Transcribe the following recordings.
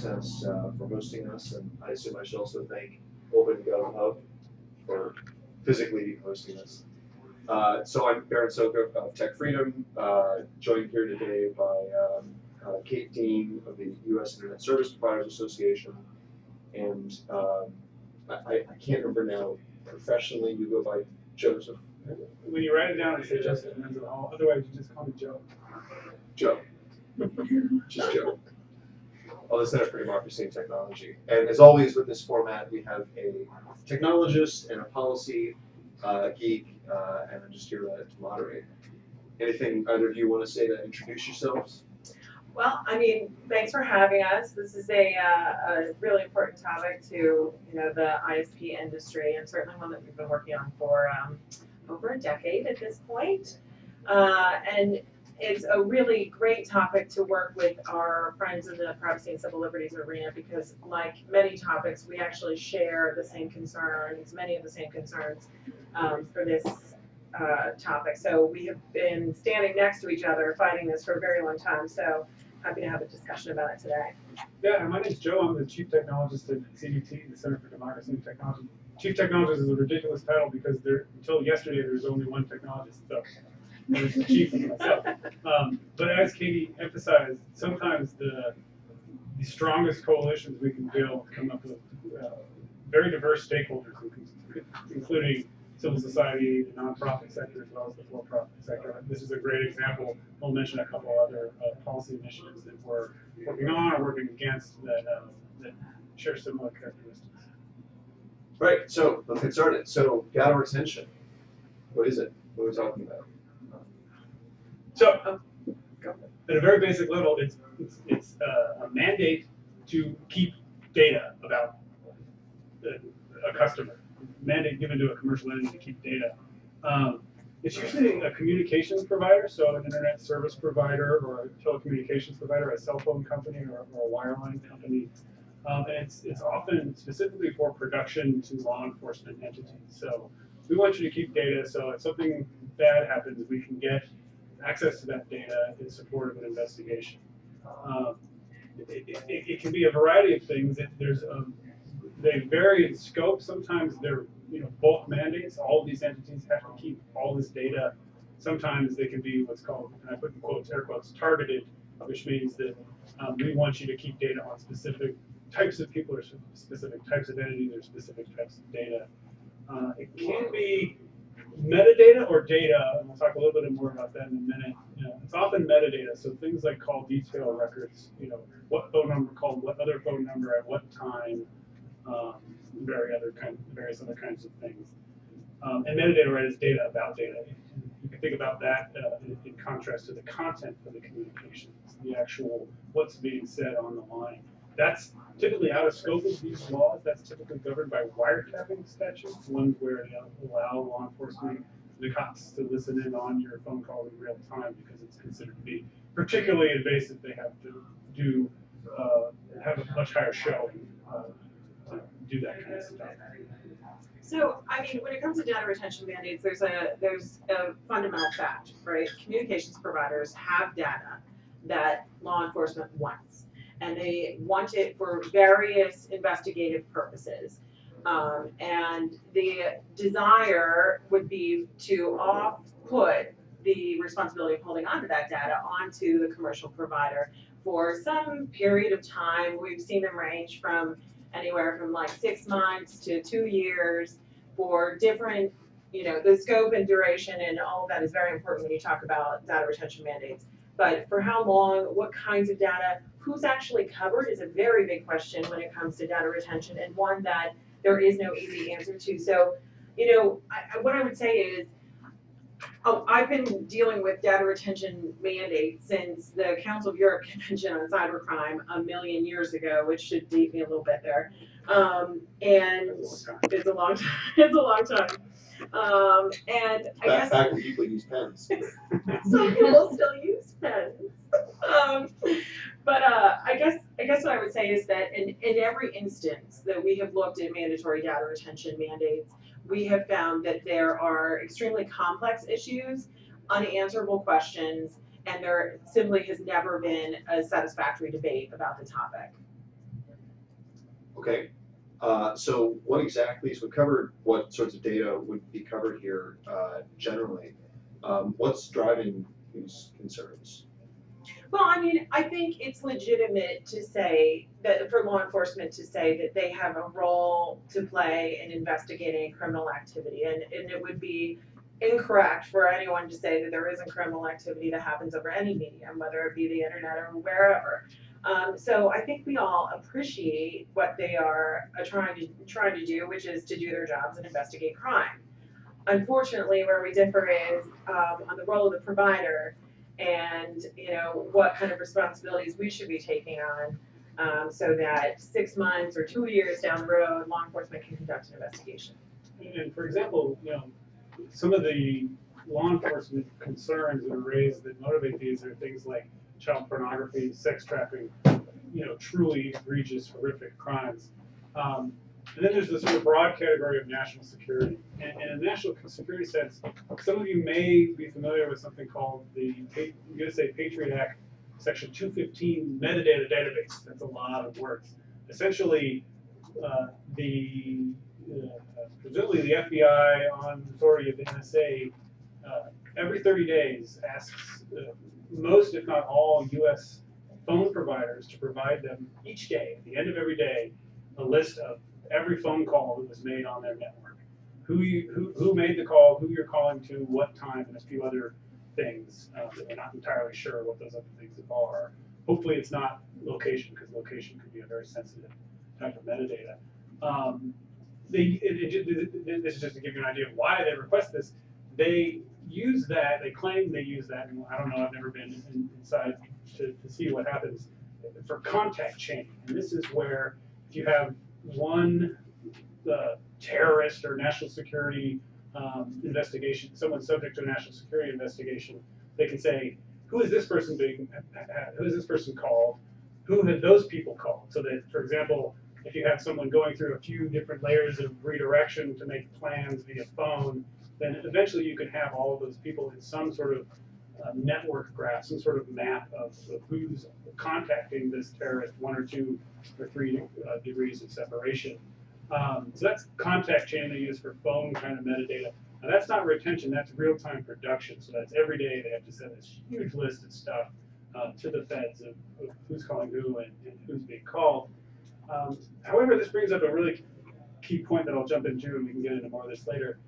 Access uh, for hosting us, and I assume I should also thank Open Gov Hub for physically hosting us. Uh, so I'm Berin Szóka of TechFreedom, uh, joined here today by um, uh, Kate Dean of the U.S. Internet Service Providers Association, and um, I, I I can't remember now. Professionally, you go by Joseph. When you write it down, it says Justin Menzel. Otherwise, you just call me Joe. Joe. Just Joe. Well, the Center for Democracy and Technology. And as always with this format, we have a technologist and a policy uh, geek, uh, and I'm just here to moderate. Anything either of you want to say to introduce yourselves? Well, I mean, thanks for having us. This is a, uh, a really important topic to, you know, the ISP industry and certainly one that we've been working on for um, over a decade at this point. Uh, and it's a really great topic to work with our friends in the privacy and civil liberties arena because like many topics, we actually share the same concerns, many of the same concerns um, for this uh, topic. So we have been standing next to each other fighting this for a very long time. So happy to have a discussion about it today. Yeah, my name's Joe. I'm the chief technologist at CDT, the Center for Democracy and Technology. Chief technologist is a ridiculous title because there, until yesterday, there was only one technologist. So Was the chief myself. Um, but as Katie emphasized, sometimes the the strongest coalitions we can build come up with uh, very diverse stakeholders, including civil society, the nonprofit sector, as well as the for-profit sector. This is a great example. We'll mention a couple other uh, policy initiatives that we're working on or working against that, uh, that share similar characteristics. Right, so let's get started. So data retention, what is it? What are we talking about? So, at a very basic level, it's, it's, it's uh, a mandate to keep data about a customer. Mandate given to a commercial entity to keep data. Um, it's usually a communications provider, so an internet service provider or a telecommunications provider, a cell phone company or, or a wireline company. Um, and it's, it's often specifically for production to law enforcement entities. So we want you to keep data so if something bad happens, we can get access to that data in support of an investigation. Um, it, it, it, can be a variety of things. It, there's a, they vary in scope. Sometimes they're you know bulk mandates. All these entities have to keep all this data. Sometimes they can be what's called, and I put in quotes, air quotes, targeted, which means that um, we want you to keep data on specific types of people or specific types of entities or specific types of data. Uh, it can be metadata or data, and we'll talk a little bit more about that in a minute. You know, it's often metadata, so things like call detail records, you know, what phone number called, what other phone number at what time, um, very other kind, various other kinds of things. Um, and metadata right is data about data. You can think about that uh, in, in contrast to the content of the communications, the actual what's being said on the line. That's typically out of scope of these laws. That's typically governed by wiretapping statutes, ones where they allow law enforcement, the cops to listen in on your phone call in real time because it's considered to be particularly invasive. They have to do uh, have a much higher show uh, to do that kind of stuff. So, I mean, when it comes to data retention mandates, there's a there's a fundamental fact, right? Communications providers have data that law enforcement wants, and they want it for various investigative purposes. Um, and the desire would be to off put the responsibility of holding onto that data onto the commercial provider for some period of time. We've seen them range from anywhere from like six months to two years for different, you know, the scope and duration and all of that is very important when you talk about data retention mandates. But for how long, what kinds of data, who's actually covered is a very big question when it comes to data retention and one that there is no easy answer to. So, you know, I, what I would say is, oh, I've been dealing with data retention mandates since the Council of Europe Convention on Cybercrime a million years ago, which should date me a little bit there. Um, and it's a long time. It's a long time. Um, and I Back, guess back when people use pens. some people still use pens. Um, but uh, I guess I guess what I would say is that in, in every instance that we have looked at mandatory data retention mandates, we have found that there are extremely complex issues, unanswerable questions, and there simply has never been a satisfactory debate about the topic. Okay, uh, so what exactly, so we covered what sorts of data would be covered here, uh, generally. Um, what's driving these concerns? Well, I mean, I think it's legitimate to say that for law enforcement to say that they have a role to play in investigating criminal activity. And, and it would be incorrect for anyone to say that there isn't criminal activity that happens over any medium, whether it be the internet or wherever. Um, so I think we all appreciate what they are uh, trying to trying to do, which is to do their jobs and investigate crime. Unfortunately, where we differ is um, on the role of the provider and you know what kind of responsibilities we should be taking on um, so that six months or two years down the road law enforcement can conduct an investigation And for example, you know, some of the law enforcement concerns that are raised that motivate these are things like child pornography, sex trafficking, you know, truly egregious, horrific crimes. Um, and then there's the sort of broad category of national security. And, in a national security sense, some of you may be familiar with something called the USA Patriot Act, Section 215 metadata database. That's a lot of words. Essentially, uh, the uh, presumably the FBI on authority of the NSA uh, every 30 days asks uh, most, if not all, U.S. phone providers to provide them each day, at the end of every day, a list of every phone call that was made on their network. Who you who, who made the call, who you're calling to, what time, and a few other things uh, that we're not entirely sure what those other things are. Hopefully, it's not location because location could be a very sensitive type of metadata. Um, they, it, it, it, this is just to give you an idea of why they request this. They use that, they claim they use that, and I don't know, I've never been in, inside to, to see what happens for contact chain. And this is where if you have one uh, terrorist or national security um, investigation, someone subject to a national security investigation, they can say, who is this person being, who is this person called? Who had those people called? So that, for example, if you have someone going through a few different layers of redirection to make plans via phone, then eventually you can have all of those people in some sort of uh, network graph, some sort of map of, of who's contacting this terrorist, one or two or three uh, degrees of separation. Um, so that's contact chain they use for phone kind of metadata. Now that's not retention, that's real-time production. So that's every day they have to send this huge list of stuff uh, to the feds of, of who's calling who and, and who's being called. Um, however, this brings up a really key point that I'll jump into, and we can get into more of this later.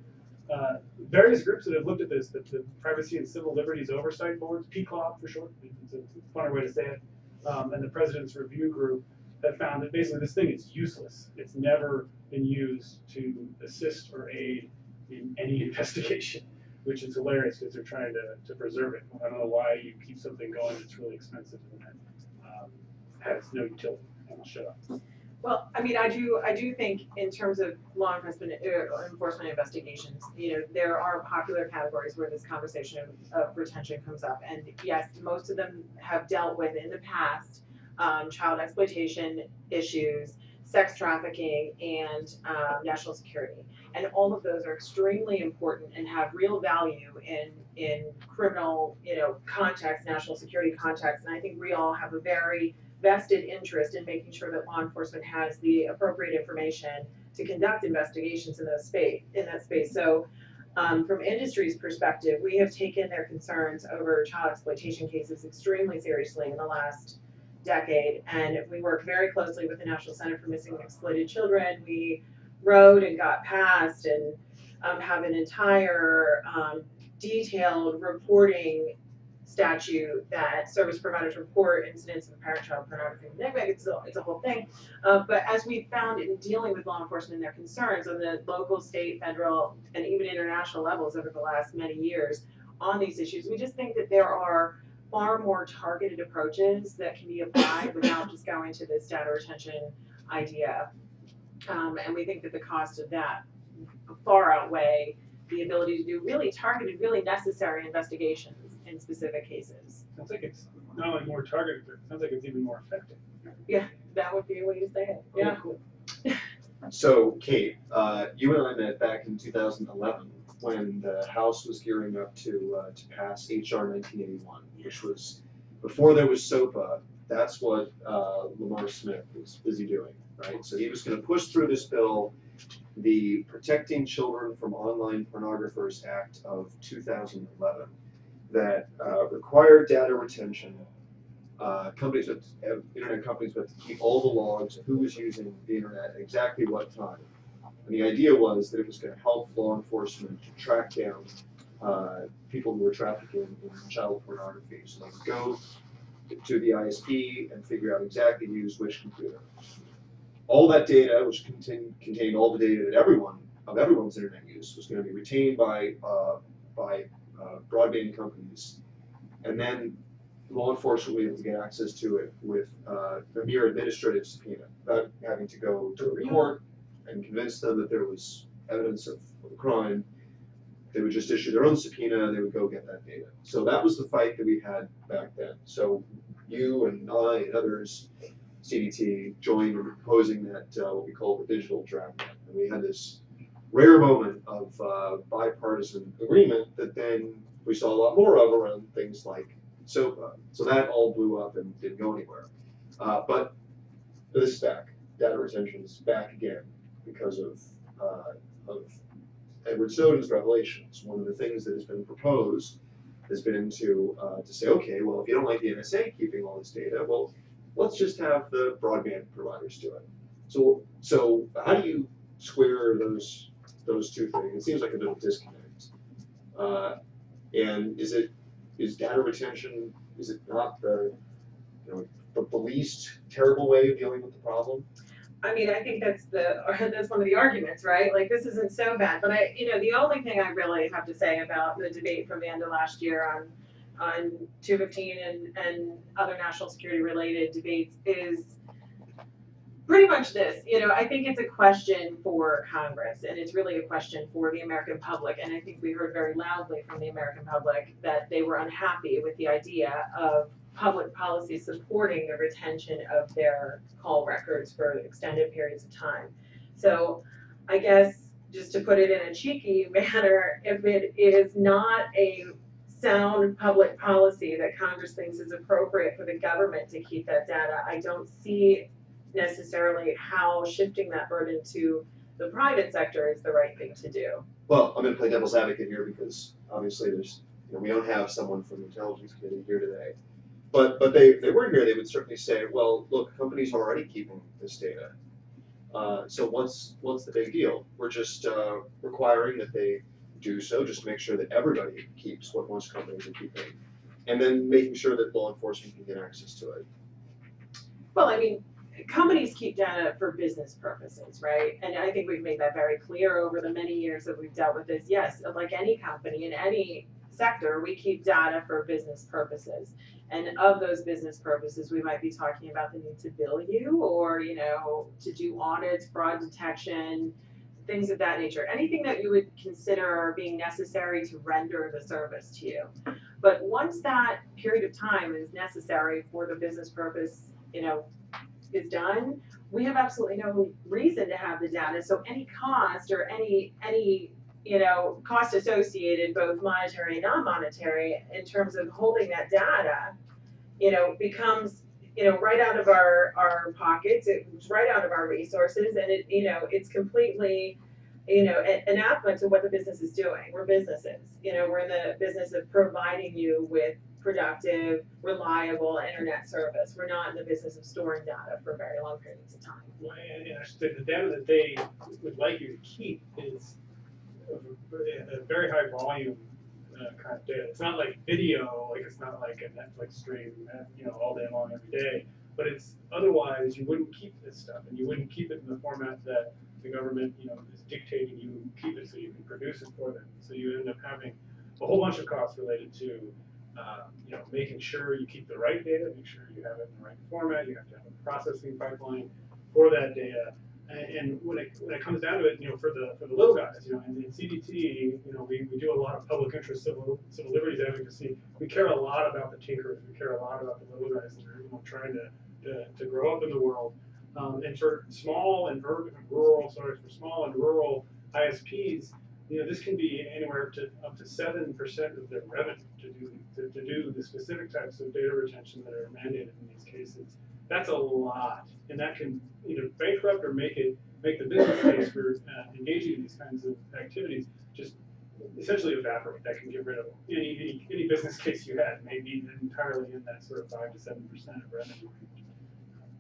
Uh, various groups that have looked at this, the, the Privacy and Civil Liberties Oversight Boards, PCLOB for short, it's a, funner way to say it, um, and the President's Review Group have found that basically this thing is useless. It's never been used to assist or aid in any investigation, which is hilarious because they're trying to, to preserve it. I don't know why you keep something going that's really expensive and that um, has no utility. I'll shut up. Well i mean i do i do think in terms of law enforcement uh, enforcement investigations you know there are popular categories where this conversation of, of retention comes up. And yes most of them have dealt with in the past um, child exploitation issues sex trafficking and um, national security. And all of those are extremely important and have real value in in criminal you know context national security context. And i think we all have a very vested interest in making sure that law enforcement has the appropriate information to conduct investigations in those space in that space. So um, from industry's perspective we have taken their concerns over child exploitation cases extremely seriously in the last decade. And we work very closely with the national center for missing and exploited children. We wrote and got passed and um, have an entire um, detailed reporting statute that service providers report incidents of parent-child pornography and neglect. It's a, it's a whole thing. Uh, but as we found in dealing with law enforcement and their concerns on the local, state, federal, and even international levels over the last many years on these issues, we just think that there are far more targeted approaches that can be applied without just going to this data retention idea. Um, and we think that the cost of that far outweigh the ability to do really targeted, really necessary investigations in specific cases. Sounds like it's not only more targeted, but it sounds like it's even more effective. Yeah, that would be a way to say it. Yeah. Cool. So, Kate, uh, you and I met back in 2011 when the House was gearing up to uh, to pass HR 1981, which was before there was SOPA. that's what uh, Lamar Smith was busy doing, right? So he was going to push through this bill, the Protecting Children from Online Pornographers Act of 2011, that uh, required data retention. Uh, companies, would, uh, internet companies, to keep all the logs of who was using the internet at exactly what time. And the idea was that it was going to help law enforcement to track down uh, people who were trafficking in child pornography. So they could go to the ISP and figure out exactly who used which computer. All that data, which contained, contained all the data that everyone of everyone's internet use, was going to be retained by uh, by uh, broadband companies, and then law enforcement will be able to get access to it with uh, a mere administrative subpoena, without having to go to a court and convince them that there was evidence of, of a crime. They would just issue their own subpoena, and they would go get that data. So that was the fight that we had back then. So you and I and others, CDT, joined in proposing that uh, what we call the digital draft. And we had this rare moment of uh, bipartisan agreement that then we saw a lot more of around things like SOPA. So that all blew up and didn't go anywhere. Uh, but this is back. Data retention is back again because of uh, of Edward Snowden's revelations. One of the things that has been proposed has been to uh, to say, okay, well, if you don't like the NSA keeping all this data, well, let's just have the broadband providers do it. So so how do you square those those two things? It seems like a bit of disconnect. Uh, and is it is data retention is it not the you know the, the least terrible way of dealing with the problem? I mean, I think that's the, that's one of the arguments, right? Like, this isn't so bad, but I, you know, the only thing I really have to say about the debate from the end of last year on, on two fifteen and, and other national security related debates is pretty much this, you know, I think it's a question for Congress, and it's really a question for the American public, and I think we heard very loudly from the American public that they were unhappy with the idea of public policy supporting the retention of their call records for extended periods of time. So I guess just to put it in a cheeky manner, if it is not a sound public policy that Congress thinks is appropriate for the government to keep that data, I don't see necessarily how shifting that burden to the private sector is the right thing to do. Well, I'm going to play devil's advocate here because obviously there's you know, we don't have someone from the intelligence committee here today. But but they if they were here, they would certainly say, well, look, companies are already keeping this data. Uh, so what's what's the big deal? We're just uh, requiring that they do so, just to make sure that everybody keeps what most companies are keeping, and then making sure that law enforcement can get access to it. Well, I mean, companies keep data for business purposes, right? And I think we've made that very clear over the many years that we've dealt with this. Yes, like any company in any sector, we keep data for business purposes. And of those business purposes, we might be talking about the need to bill you or, you know, to do audits, fraud detection, things of that nature. Anything that you would consider being necessary to render the service to you. But once that period of time is necessary for the business purpose, you know, is done, we have absolutely no reason to have the data. So any cost or any any you know cost associated, both monetary and non-monetary, in terms of holding that data, you know, becomes you know right out of our our pockets. It's right out of our resources, and it you know it's completely you know an- anathema to what the business is doing. We're businesses. You know, we're in the business of providing you with productive, reliable internet service. We're not in the business of storing data for very long periods of time. Well, And, and I should say, the data that they would like you to keep is a, very high volume uh, kind of data. It's not like video, like it's not like a Netflix stream, you know, all day long every day. But it's otherwise you wouldn't keep this stuff, and you wouldn't keep it in the format that the government, you know, is dictating you keep it so you can produce it for them. So you end up having a whole bunch of costs related to uh, you know, making sure you keep the right data, make sure you have it in the right format, you have to have a processing pipeline for that data. And, and when it, when it comes down to it, you know, for the, for the little guys, you know, in, in CDT, you know, we, we do a lot of public interest civil, civil liberties advocacy. We care a lot about the tinkerers, we care a lot about the little guys that are, you know, trying to, to, to grow up in the world. Um, and for small and urban, rural, sorry, for small and rural ISPs, you know, this can be anywhere to up to seven percent of their revenue to do, to, to do the specific types of data retention that are mandated in these cases. That's a lot, and that can either bankrupt or make it, make the business case for uh, engaging in these kinds of activities just essentially evaporate. That can get rid of any, any, any business case you had, maybe entirely in that sort of five to seven percent of revenue.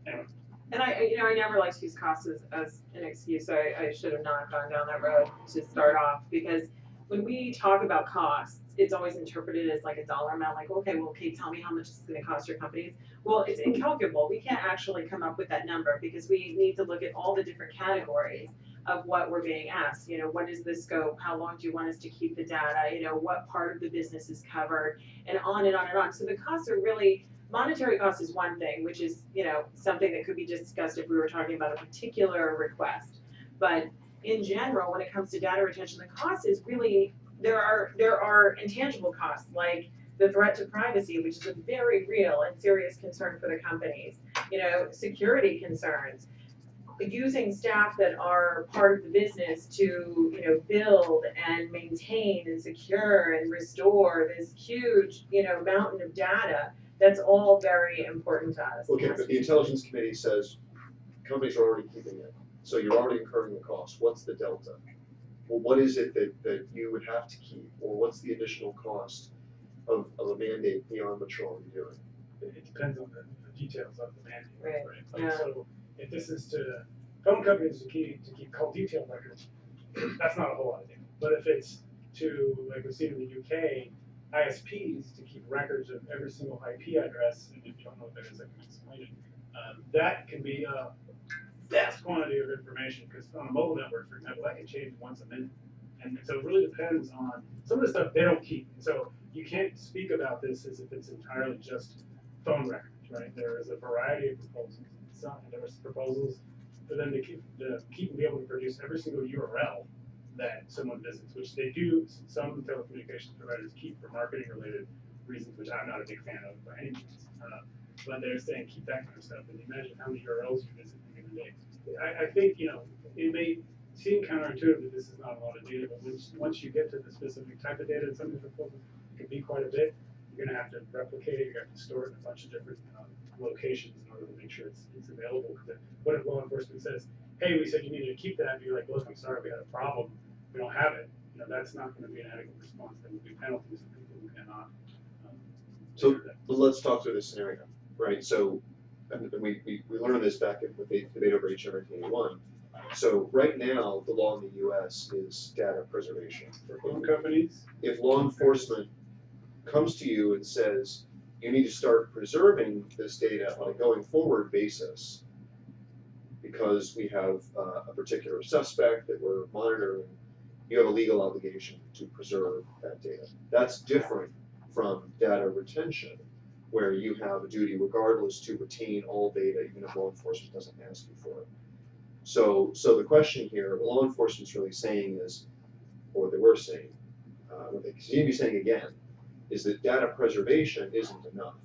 Anyway, And I, you know, I never like to use costs as, as an excuse, so I, I should have not gone down that road to start off, because when we talk about costs, it's always interpreted as like a dollar amount, like, okay, well, okay, tell me how much it's gonna cost your companies. Well, it's incalculable, we can't actually come up with that number, because we need to look at all the different categories of what we're being asked, you know, what is the scope, how long do you want us to keep the data, you know, what part of the business is covered, and on and on and on, so the costs are really, monetary cost is one thing, which is, you know, something that could be discussed if we were talking about a particular request. But in general, when it comes to data retention, the cost is really, there are, there are intangible costs, like the threat to privacy, which is a very real and serious concern for the companies. You know, security concerns, using staff that are part of the business to, you know, build and maintain and secure and restore this huge, you know, mountain of data. That's all very important to us. Okay, but the intelligence committee says companies are already keeping it, so you're already incurring the cost, what's the delta? Well, what is it that, that you would have to keep, or what's the additional cost of, of a mandate beyond what you're already doing? it it depends on the the details of the mandate, Right, right? Like, yeah. so if this is to phone companies to keep, to keep call detail records, that's not a whole lot of data. But if it's to, like we've seen in the UK, ISPs to keep records of every single IP address, and if you don't know what that is, I can explain it. Um, that can be a vast quantity of information, because on a mobile network, for example, that can change once a minute. And so it really depends on, some of the stuff they don't keep. So you can't speak about this as if it's entirely just phone records, right? There is a variety of proposals. Some, there was proposals for them to keep, to keep and be able to produce every single URL that someone visits, which they do, some telecommunications providers keep for marketing related reasons, which I'm not a big fan of by any means. Uh, but they're saying keep that kind of stuff, and imagine how many URLs you visit in a given day. I, I think, you know, it may seem counterintuitive that this is not a lot of data, but once, once you get to the specific type of data, and some of can be quite a bit, you're gonna have to replicate it, you're gonna have to store it in a bunch of different, um, locations in order to make sure it's, it's available. Because What if law enforcement says, hey, we said you needed to keep that, and you're like, look, I'm sorry, we had a problem, we don't have it, you know, that's not gonna be an adequate response, there will be penalties for people who cannot. um, So- that. Let's talk through this scenario, right? So, and we, we, we learned this back in the debate over HR nineteen eighty-one. So right now, the law in the US is data preservation. For phone companies, If law enforcement comes to you and says, you need to start preserving this data on a going forward basis because we have uh, a particular suspect that we're monitoring, you have a legal obligation to preserve that data. That's different from data retention, where you have a duty regardless to retain all data, even if law enforcement doesn't ask you for it. So, so the question here, what law enforcement's really saying is, or they were saying, uh, what they continue to be saying again, is that data preservation isn't enough.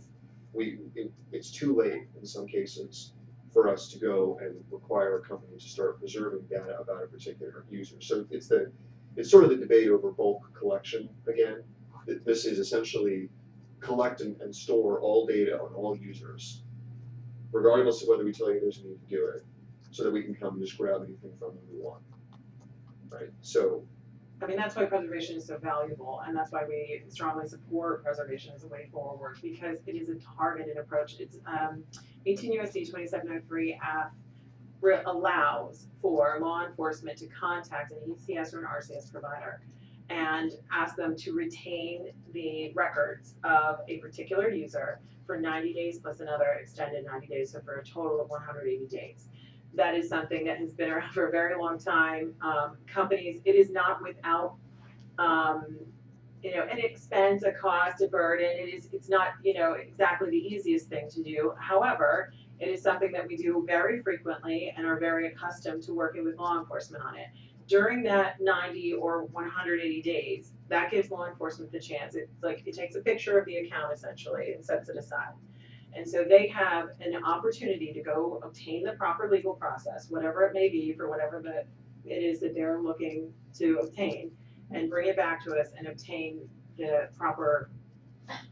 We, it, it's too late in some cases for us to go and require a company to start preserving data about a particular user. So it's the, it's sort of the debate over bulk collection again. This is essentially collect and, and store all data on all users, regardless of whether we tell you there's a need to do it, so that we can come and just grab anything from them we want. Right, so, I mean, that's why preservation is so valuable, and that's why we strongly support preservation as a way forward, because it is a targeted approach. It's, um, eighteen USC twenty-seven oh three F allows for law enforcement to contact an ECS or an RCS provider and ask them to retain the records of a particular user for ninety days plus another extended ninety days, so for a total of one hundred eighty days that is something that has been around for a very long time. Um, companies, it is not without, um, you know, an expense, a cost, a burden. It is, it's not, you know, exactly the easiest thing to do. However, it is something that we do very frequently and are very accustomed to working with law enforcement on it. During that 90 or 180 days, that gives law enforcement the chance. It's like it takes a picture of the account essentially and sets it aside. And so they have an opportunity to go obtain the proper legal process, whatever it may be for whatever the, it is that they're looking to obtain. and bring it back to us and obtain the proper,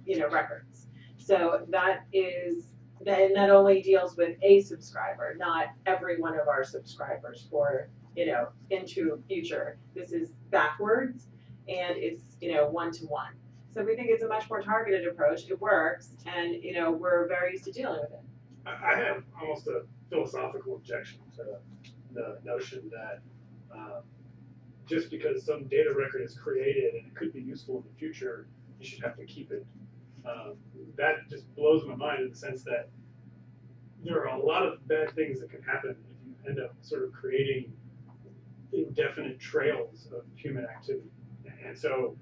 you know, records. So that is, then that only deals with a subscriber, not every one of our subscribers for, you know, into future. This is backwards and it's, you know, one to one. So we think it's a much more targeted approach. It works and, you know, we're very used to dealing with it. I, have almost a philosophical objection to the notion that, um, just because some data record is created and it could be useful in the future, you should have to keep it. Um, that just blows my mind in the sense that there are a lot of bad things that can happen if you end up sort of creating indefinite trails of human activity. And so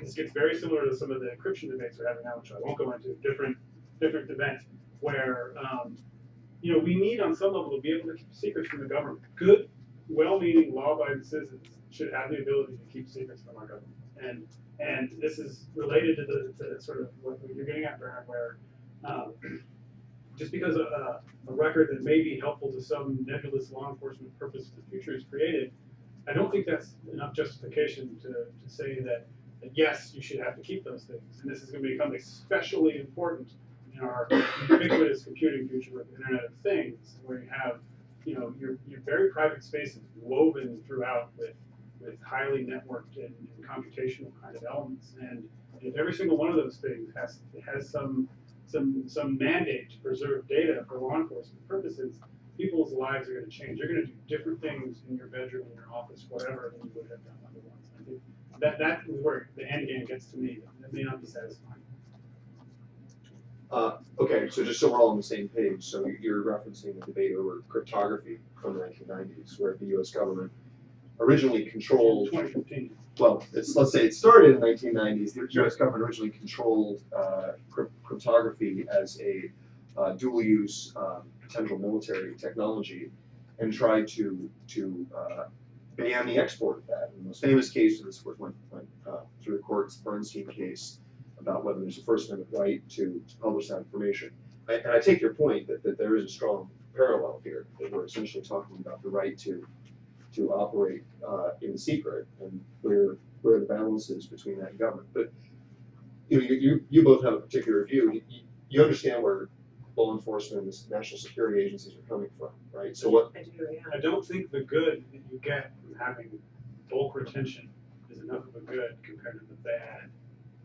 this gets very similar to some of the encryption debates we're having now, which I won't go into, different, different events, where, um, you know, we need on some level to be able to keep secrets from the government. Good, well-meaning, law-abiding citizens should have the ability to keep secrets from our government. And, and this is related to the, to sort of what you're getting at, Berin, where, um, just because a, a record that may be helpful to some nebulous law enforcement purpose in the future is created, I don't think that's enough justification to, to say that, that yes, you should have to keep those things. And this is gonna become especially important in our ubiquitous computing future with the Internet of Things, where you have, you know, your, your very private spaces woven throughout with, with highly networked and, and computational kind of elements. And if every single one of those things has, has some, some, some mandate to preserve data for law enforcement purposes, people's lives are gonna change. You're gonna do different things in your bedroom, in your office, whatever, than you would have done otherwise. That, that is where the end game gets to me. That may not be satisfying. Uh, okay, so just so we're all on the same page, so you're referencing the debate over cryptography from the nineteen nineties, where the US government originally controlled Twenty fifteen. well, it's, let's say it started in the nineteen nineties, the US government originally controlled, uh, cryptography as a, uh, dual-use, um, potential military technology and tried to, to, uh, ban the export of that. And the most famous case of this, course, went, went, uh, through the courts, Bernstein case, about whether there's a First Amendment right to, to publish that information. I- And I take your point that, that there is a strong parallel here, that we're essentially talking about the right to, to operate uh, in secret and where, where the balance is between that and government. But, you know, you, you, you both have a particular view, you- you understand where law enforcement and national security agencies are coming from, right? So what, I do, yeah. I don't think the good that you get from having bulk retention is enough of a good compared to the bad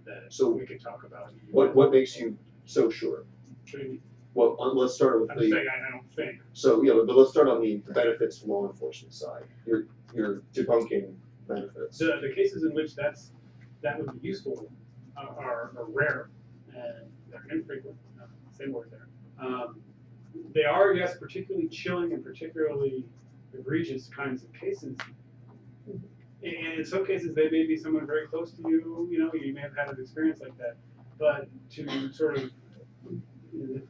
that So we could talk about. what, what makes you so sure? I'm Well, uh, let's start with just the, saying, I I don't think. so, yeah, but let's start on the benefits from law enforcement side. You're, you're debunking benefits. The, the cases in which that's, that would be useful uh, are, are rare and they're infrequent, uh, same word there. Um, They are, yes, particularly chilling and particularly egregious kinds of cases. And in some cases, they may be someone very close to you, you know, you may have had an experience like that. But to sort of,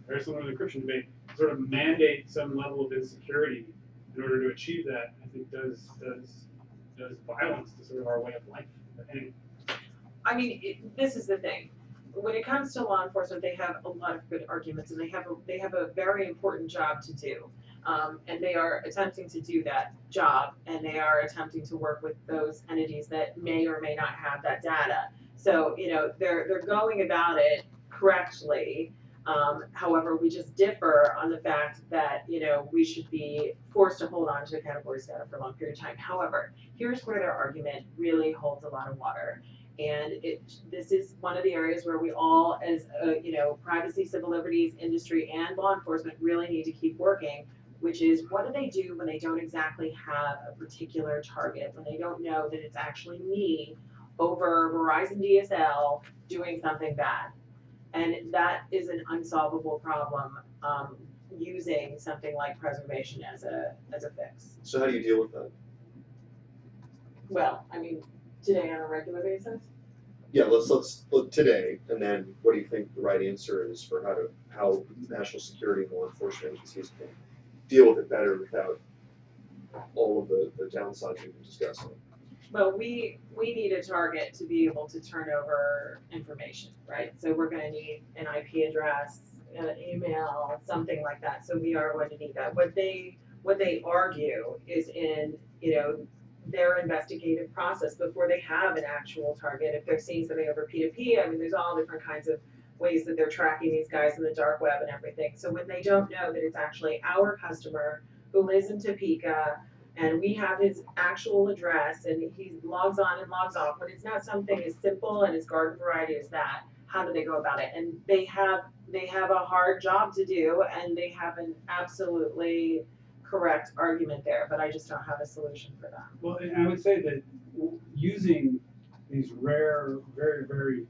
very similar to the encryption debate, sort of mandate some level of insecurity in order to achieve that, I think does, does does violence to sort of our way of life. Anyway, I mean, it, this is the thing. When it comes to law enforcement, they have a lot of good arguments, and they have a, they have a very important job to do. Um, and they are attempting to do that job, and they are attempting to work with those entities that may or may not have that data. So, you know, they're they're going about it correctly. Um, however, we just differ on the fact that you know we should be forced to hold on to categories data for a long period of time. However, here's where their argument really holds a lot of water. And it, this is one of the areas where we all, as, uh, you know, privacy, civil liberties, industry, and law enforcement really need to keep working, which is what do they do when they don't exactly have a particular target, when they don't know that it's actually me over Verizon DSL doing something bad? And that is an unsolvable problem, um, using something like preservation as a, as a fix. So how do you deal with that? Well, I mean, today on a regular basis? Yeah, let's, let's, look today, and then what do you think the right answer is for how to, how national security and law enforcement agencies can deal with it better without all of the, the downsides we've been discussing? Well, we, we need a target to be able to turn over information, right? So we're gonna need an IP address, an email, something like that, so we are going to need that. What they, what they argue is in, you know, their investigative process before they have an actual target. If they're seeing something over P2P, I mean, there's all different kinds of ways that they're tracking these guys in the dark web and everything. So when they don't know that it's actually our customer who lives in Topeka and we have his actual address and he logs on and logs off, when it's not something as simple and as garden variety as that, how do they go about it? And they have they have a hard job to do and they have an absolutely correct argument there, but I just don't have a solution for that. Well, and I would say that using these rare, very, very,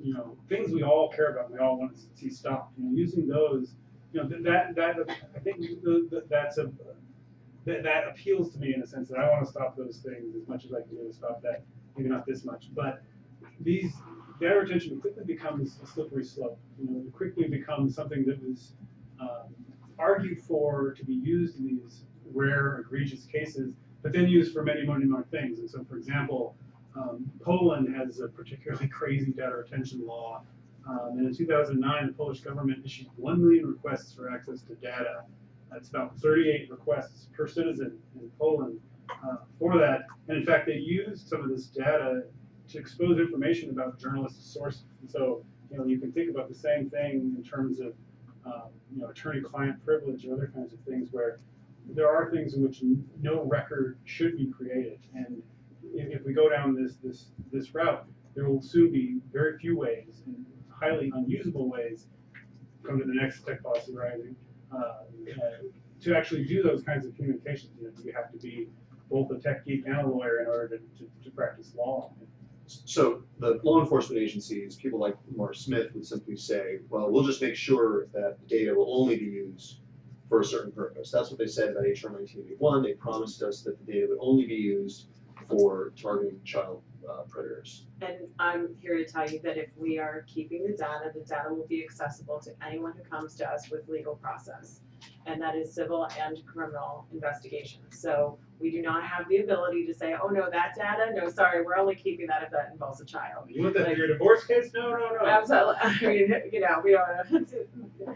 you know, things we all care about, we all want to see stopped, you know, using those, you know, that, that, I think that's a, that, that appeals to me in a sense that I want to stop those things as much as I can to stop that, maybe not this much, but these, data retention quickly becomes a slippery slope, you know, it quickly becomes something that was, um, argued for to be used in these rare egregious cases, but then used for many, many more things. And so, for example, um, Poland has a particularly crazy data retention law. Um, and in 2009, the Polish government issued 1 million requests for access to data. That's about 38 requests per citizen in Poland uh, for that. And in fact, they used some of this data to expose information about journalists' sources. And so, you know, you can think about the same thing in terms of um, you know, attorney-client privilege and other kinds of things where there are things in which no record should be created. And if, if we go down this, this, this route, there will soon be very few ways and highly unusable ways, come to the next tech policy rising, uh, uh, to actually do those kinds of communications. You know, you have to be both a tech geek and a lawyer in order to, to, to practice law. So the law enforcement agencies, people like Lamar Smith would simply say, well, we'll just make sure that the data will only be used for a certain purpose. That's what they said about HR nineteen eighty-one. They promised us that the data would only be used for targeting child uh, predators. And I'm here to tell you that if we are keeping the data, the data will be accessible to anyone who comes to us with legal process. And that is civil and criminal investigations. So we do not have the ability to say, oh no, that data, no, sorry, we're only keeping that if that involves a child. You want that for your divorce case? No, no, no. Absolutely, I mean, you know, we don't,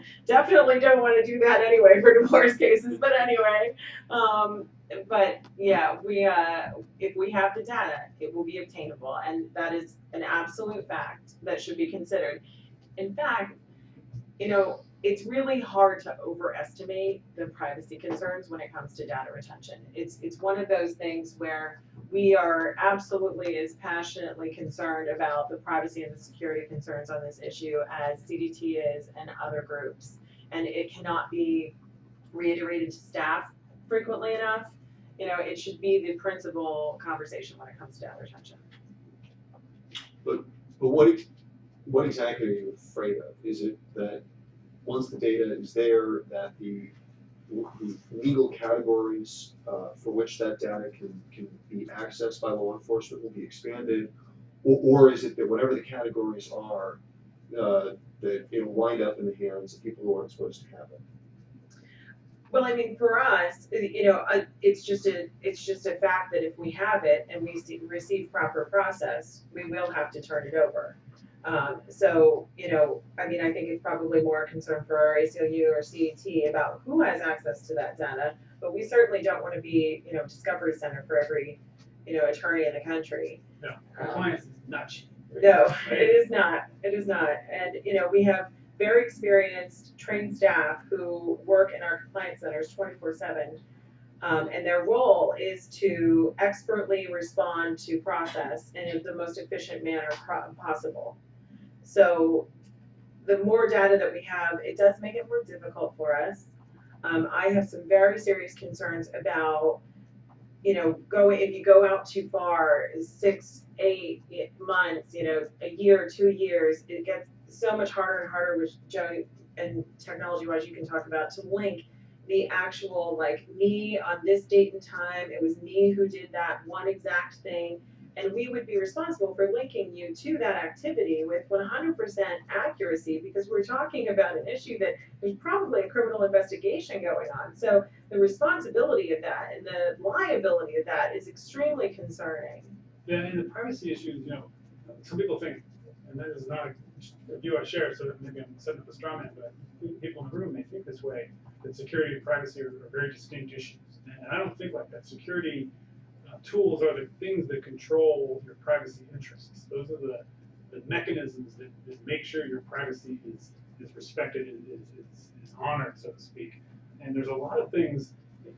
definitely don't wanna do that anyway for divorce cases, but anyway. Um, but yeah, we, uh, if we have the data, it will be obtainable, and that is an absolute fact that should be considered. In fact, you know, it's really hard to overestimate the privacy concerns when it comes to data retention. It's, it's one of those things where we are absolutely as passionately concerned about the privacy and the security concerns on this issue as CDT is and other groups. And it cannot be reiterated to staff frequently enough. You know, it should be the principal conversation when it comes to retention. But what, what exactly are you afraid of? Is it that once the data is there, that the, the legal categories uh, for which that data can, can be accessed by law enforcement will be expanded? Or, or is it that whatever the categories are, uh, that it'll wind up in the hands of people who aren't supposed to have it? Well, I mean, for us, you know, uh, it's just a, it's just a fact that if we have it and we see, receive proper process, we will have to turn it over. Um, so, you know, I mean, I think it's probably more a concern for our ACLU or CDT about who has access to that data, but we certainly don't wanna be, you know, discovery center for every, you know, attorney in the country. No, Um, compliance is not cheap. No, it is not, it is not, and, you know, we have very experienced, trained staff who work in our compliance centers twenty-four seven. Um, and their role is to expertly respond to process in the most efficient manner possible. So, the more data that we have, it does make it more difficult for us. Um, I have some very serious concerns about, you know, go, if you go out too far, six, eight months, you know, a year, two years, it gets so much harder and harder, which Joe and technology wise you can talk about, to link the actual, like, me on this date and time, it was me who did that one exact thing. And we would be responsible for linking you to that activity with one hundred percent accuracy, because we're talking about an issue that there's probably a criminal investigation going on. So the responsibility of that and the liability of that is extremely concerning. Yeah, and the privacy issues, you know, some people think, and that is not a view I share, so maybe I'm setting up a straw man, but people in the room may think this way, that security and privacy are, are very distinct issues. And I don't think like that. Security, uh, tools are the things that control your privacy interests. Those are the, the mechanisms that, that make sure your privacy is, is respected and is, is, is honored, so to speak. And there's a lot of things,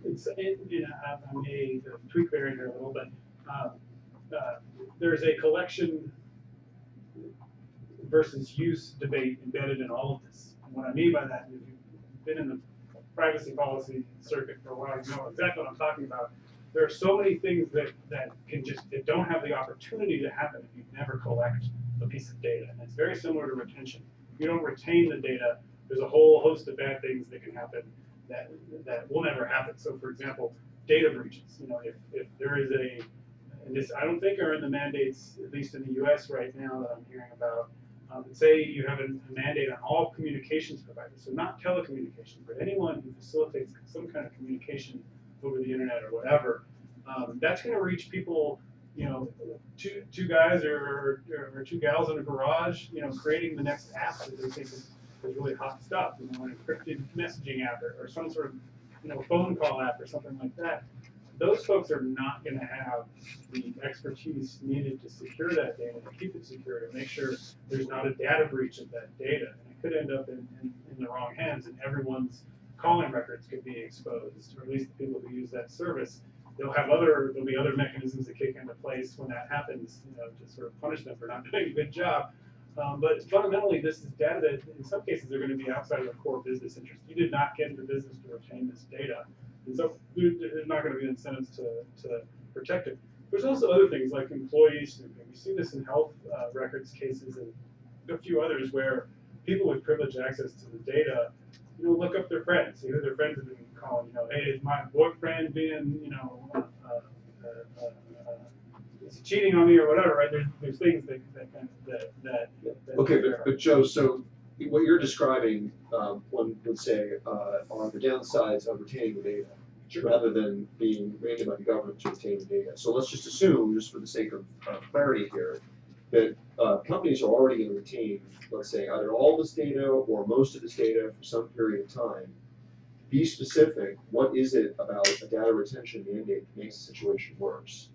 it's, in, in, I I may tweak in here a little, but, um, uh, there's a collection versus use debate embedded in all of this. And what I mean by that, if you've been in the privacy policy circuit for a while, you know exactly what I'm talking about. There are so many things that, that can just, that don't have the opportunity to happen if you never collect a piece of data. And it's very similar to retention. If you don't retain the data, there's a whole host of bad things that can happen that, that will never happen. So for example, data breaches, you know, if, if there is a, and this, I don't think are in the mandates, at least in the US right now that I'm hearing about, um, say you have a a mandate on all communications providers, so not telecommunications, but anyone who facilitates some kind of communication over the internet or whatever, um, that's gonna reach people, you know, two, two guys or, or two gals in a garage, you know, creating the next app that they think is, is really hot stuff, you know, an encrypted messaging app or, or some sort of, you know, phone call app or something like that. Those folks are not gonna have the expertise needed to secure that data, to keep it secure, to make sure there's not a data breach of that data. And it could end up in, in, in the wrong hands and everyone's calling records could be exposed, or at least the people who use that service. They'll have other, there'll be other mechanisms that kick into place when that happens, you know, to sort of punish them for not doing a good job. Um, but fundamentally, this is data that in some cases are gonna be outside of the core business interest. You did not get into business to retain this data. And so there- there's not gonna be incentives to, to protect it. There's also other things like employee snooping. We see this in health uh, records cases and a few others where people with privileged access to the data, you know, look up their friends, see who their friends have been calling. You know, hey, is my boyfriend being, you know, uh, uh, uh, uh, cheating on me or whatever? Right? There's there's things that that that that. that Okay, but, but Joe, so what you're describing, um, one would say, uh, are the downsides of retaining the data, rather than being mandated by the government to retain the data. So let's just assume, just for the sake of, uh clarity here, that, uh, companies are already gonna retain, let's say, either all this data or most of this data for some period of time. Be specific, what is it about a data retention mandate that makes the situation worse?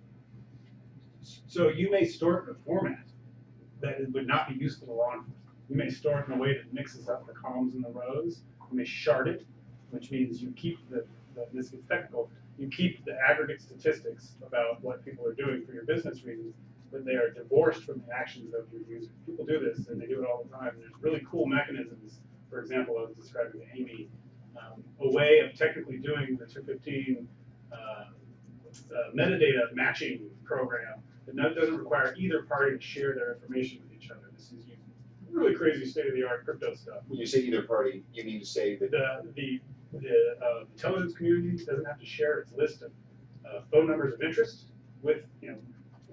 So you may store it in a format that would not be useful to law enforcement. You may store it in a way that mixes up the columns and the rows. You may shard it, which means you keep the, the this gets technical, you keep the aggregate statistics about what people are doing for your business reasons, but they are divorced from the actions of your user. People do this and they do it all the time. There's really cool mechanisms. For example, I was describing to Amy, um, a way of technically doing the 215 uh, uh, metadata matching program that doesn't require either party to share their information with each other. This is using really crazy state-of-the-art crypto stuff. When you say either party, you mean to say that The, the, the uh, intelligence community doesn't have to share its list of uh, phone numbers of interest with, you know,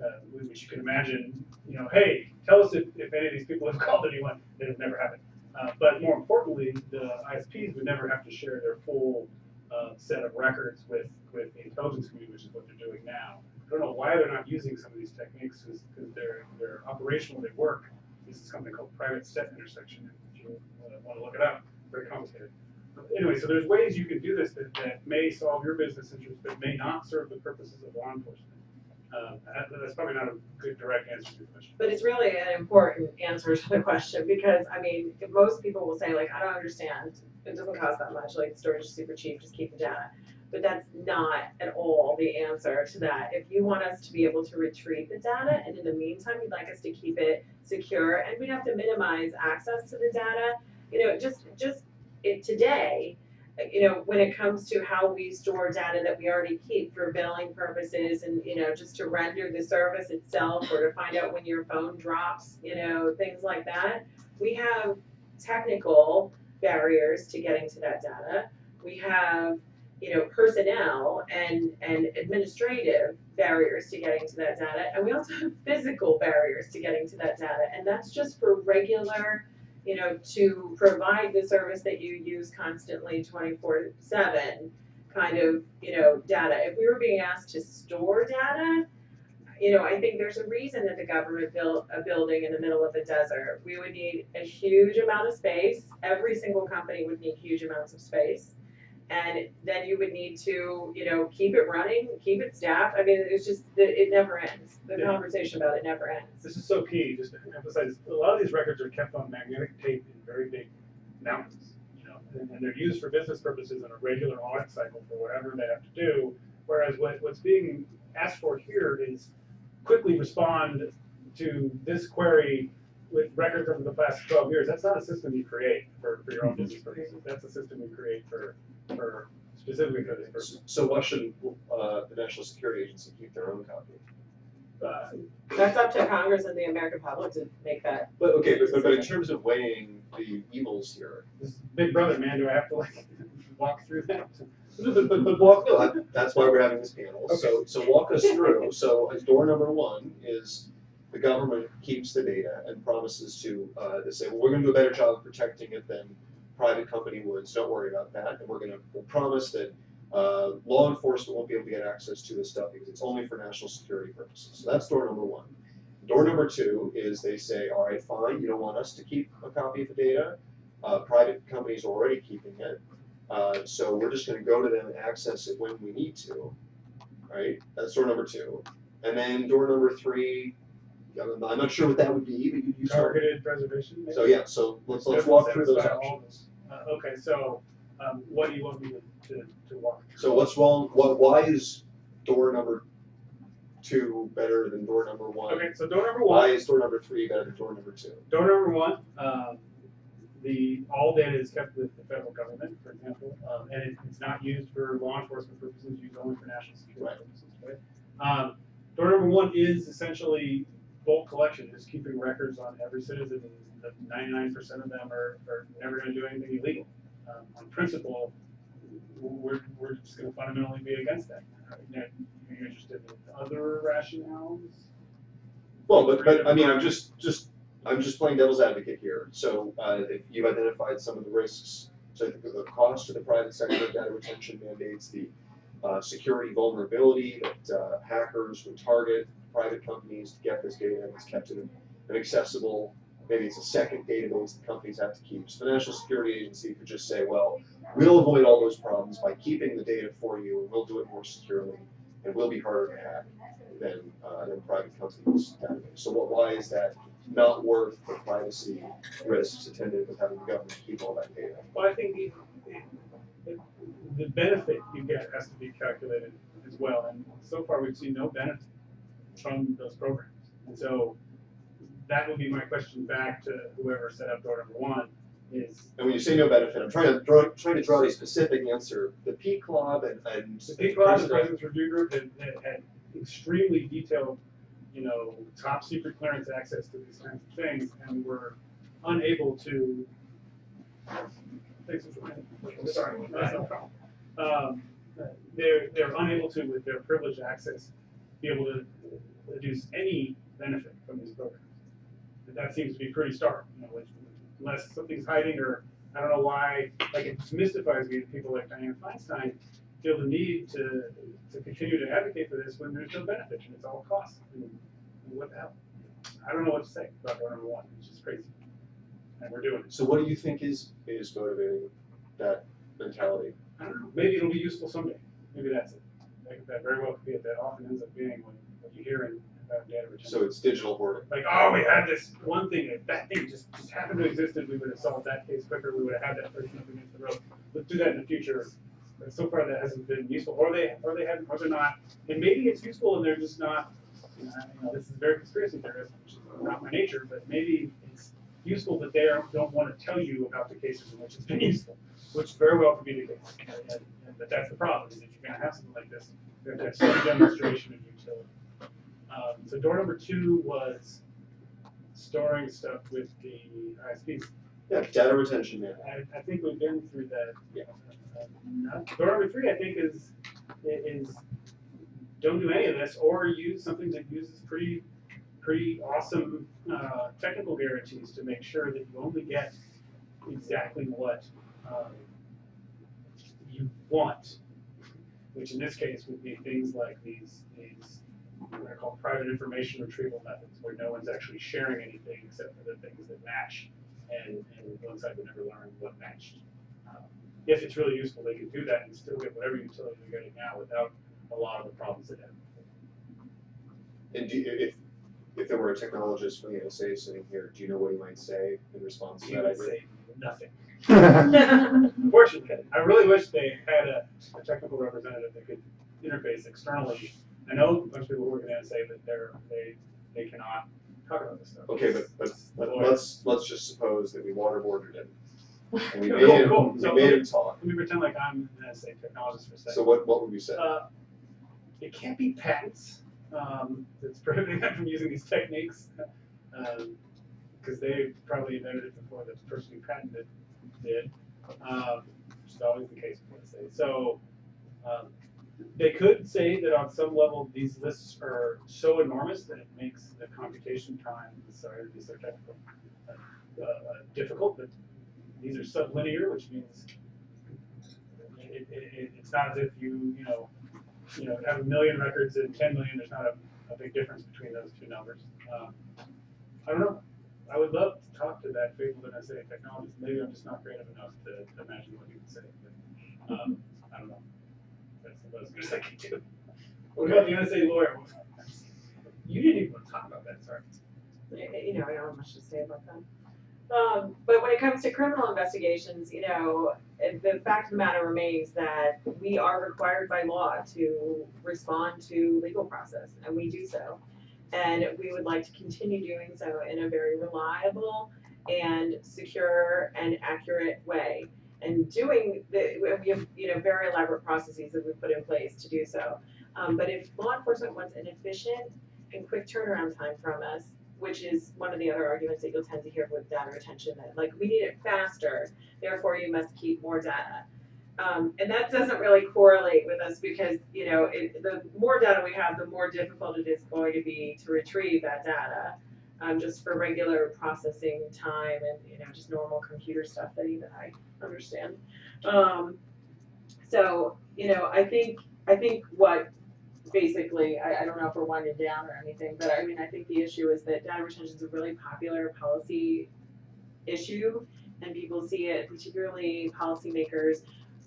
uh, which you can imagine, you know, hey, tell us if, if any of these people have called anyone. That has never happened. Uh, but more importantly, the ISPs would never have to share their full uh, set of records with, with the intelligence community, which is what they're doing now. I don't know why they're not using some of these techniques, because they're, they're operational, they work. This is something called private set intersection, if you want to look it up, very complicated. But Anyway, so there's ways you can do this that, that may solve your business interest, but may not serve the purposes of law enforcement. Um, that- that's probably not a good direct answer to your question. But it's really an important answer to the question, because, I mean, most people will say like, I don't understand, it doesn't cost that much, like, storage is super cheap, just keep the data. But that's not at all the answer to that. If you want us to be able to retrieve the data, and in the meantime, you'd like us to keep it secure, and we have to minimize access to the data, you know, just, just, it, today, you know, when it comes to how we store data that we already keep for billing purposes and, you know, just to render the service itself or to find out when your phone drops, you know, things like that. We have technical barriers to getting to that data. We have, you know, personnel and, and administrative barriers to getting to that data. And we also have physical barriers to getting to that data. And that's just for regular, you know, to provide the service that you use constantly twenty-four seven kind of, you know, data. If we were being asked to store data, you know, I think there's a reason that the government built a building in the middle of a desert. We would need a huge amount of space. Every single company would need huge amounts of space. And then you would need to, you know, keep it running, keep it staffed, I mean, it's just, it, it never ends. The Yeah. conversation about it never ends. This is so key, just to emphasize, a lot of these records are kept on magnetic tape in very big mountains, you know, and, and they're used for business purposes in a regular audit cycle for whatever they have to do. Whereas what, what's being asked for here is quickly respond to this query with records over the past twelve years. That's not a system you create for, for your own mm-hmm. business purposes. That's a system you create for, for, specifically for this purpose. So why shouldn't, uh, the National Security Agency keep their own copy? Uh, That's up to Congress and the American public to make that. But, okay, but, but, but in terms of weighing the evils here, This is Big Brother, man, do I have to like walk through that? but, but, but walk, no, that- that's why we're having this panel, so, so walk us through, so uh, door number one is the government keeps the data and promises to, uh, to say, well, we're gonna do a better job of protecting it than private company would, so don't worry about that, and we're gonna, we'll promise that, uh, law enforcement won't be able to get access to this stuff because it's only for national security purposes, so that's door number one. Door number two is they say, all right, fine, you don't want us to keep a copy of the data, uh, private companies are already keeping it, uh, so we're just gonna go to them and access it when we need to, right? That's door number two. And then door number three, I'm I'm not sure what that would be, but you, start. Targeted preservation? maybe? So, yeah, so let's, let's walk through those satisfy all options. Uh, okay, so, um, what do you want me to, to, to walk through? So what's wrong, what, why is door number two better than door number one? Okay, so door number Why one, is door number three better than door number two? door number one, um, the, all data is kept with the federal government, for example, um, and it, it's not used for law enforcement purposes, used only for national security purposes, right? Um, door number one is essentially bulk collection, is keeping records on every citizen, and ninety-nine percent of them are, are never gonna do anything illegal. Um, on principle, we're, we're just gonna fundamentally be against that. Are you interested in other rationales? Well, but, but, I mean, I'm just, just, I'm just playing devil's advocate here. So, uh, if you've identified some of the risks, so the, the cost to the private sector of data retention mandates, the, uh, security vulnerability that, uh, hackers would target private companies to get this data that's kept in an accessible, maybe it's a second database that companies have to keep. So the National Security Agency could just say, well, we'll avoid all those problems by keeping the data for you, and we'll do it more securely, and we'll be harder to hack than, uh, than private companies'. So what, why is that not worth the privacy risks attended with having the government keep all that data? Well, I think the benefit you get has to be calculated as well, and so far we've seen no benefit from those programs. And so that would be my question back to whoever set up door number one, is And when you say no benefit, I'm trying to draw, trying to draw a specific answer. The PCLOB and, and. the people on the President's Review Group had, had- extremely detailed, you know, top secret clearance access to these kinds of things, and were unable to. Thanks for sorry, that's no problem. Um, they're, they're unable to, with their privileged access, be able to deduce any benefit from these programs. And that seems to be pretty stark, you know, unless something's hiding or, I don't know why, like it mystifies me that people like Dianne Feinstein feel the need to, to continue to advocate for this when there's no benefit and it's all cost. And and what the hell? I don't know what to say about door oh number one, it's just crazy. And we're doing it. So what do you think is, is motivating that mentality? I don't know, maybe it'll be useful someday, maybe that's it. Like, that very well could be it, that often ends up being what, what you hear in, about data retention. So it's digital hoarding. like, oh, we had this one thing, if that thing just, just happened to exist, and we would have solved that case quicker, we would have had that person up against the road. Let's do that in the future. But so far, that hasn't been useful, or they, or they haven't, or they're not, and maybe it's useful and they're just not, you know, you know, this is very conspiracy theorist, which is not my nature, but maybe it's useful that they don't, don't wanna tell you about the cases in which it's been useful, which very well could be the case. And, and, and- but that's the problem, is that you're gonna have something like this, you have to have some demonstration of utility. Um, so door number two was storing stuff with the ISPs. Yeah, data retention management. I, I think we've been through that. Yeah. Uh, Door number three, I think, is, is don't do any of this or use something that uses pretty, pretty awesome, uh, technical guarantees to make sure that you only get exactly what, um, you want. Which in this case would be things like these, these, what I call private information retrieval methods, where no one's actually sharing anything except for the things that match. And, and one side would never learn what matched. Um, if it's really useful, they can do that and still get whatever utility they're getting now without a lot of the problems that have. And do, you- if, if there were a technologist from the NSA sitting here, do you know what he might say in response to He that would say nothing. Unfortunately, I really wish they had a, a technical representative that could interface externally. I know a bunch of people work at NSA, that they're, they, they cannot talk about this stuff. Okay, but, but, but let's, let's just suppose that we waterboarded him. And we Cool, made him, cool. we So- made him talk. Let me pretend like I'm an NSA technologist for a second. So what, what would we say? Uh, it can't be patents, um, that's prohibiting them from using these techniques. Um, cause they probably invented it before the person who patented it did, um, which is always the case with NSA. So, um, they could say that on some level, these lists are so enormous that it makes the computation time, sorry be so technical, uh, uh, difficult, but these are sublinear, which means it, it, it, it's not as if you, you know, you know, have a million records and ten million, there's not a, a big difference between those two numbers. Um, I don't know, I would love to talk to that fabled NSA technologist, maybe I'm just not creative enough to, to imagine what he would say, but, um, I don't know. That's as good as I can do. What about the NSA lawyer? You didn't even want to talk about that, sorry. you know, I don't have much to say about that. Um, but when it comes to criminal investigations, you know, the fact of the matter remains that we are required by law to respond to legal process, and we do so. And we would like to continue doing so in a very reliable and secure and accurate way. And doing the, we have, you know, very elaborate processes that we put in place to do so. Um, but if law enforcement wants an efficient and quick turnaround time from us, which is one of the other arguments that you'll tend to hear with data retention, that like, we need it faster, therefore you must keep more data. Um, and that doesn't really correlate with us because, you know, it, the more data we have, the more difficult it is going to be to retrieve that data. Um, just for regular processing time and, you know, just normal computer stuff that even I understand. Um, so, you know, I think, I think what basically, I, I don't know if we're winding down or anything, but I mean, I think the issue is that data retention is a really popular policy issue, and people see it, particularly policymakers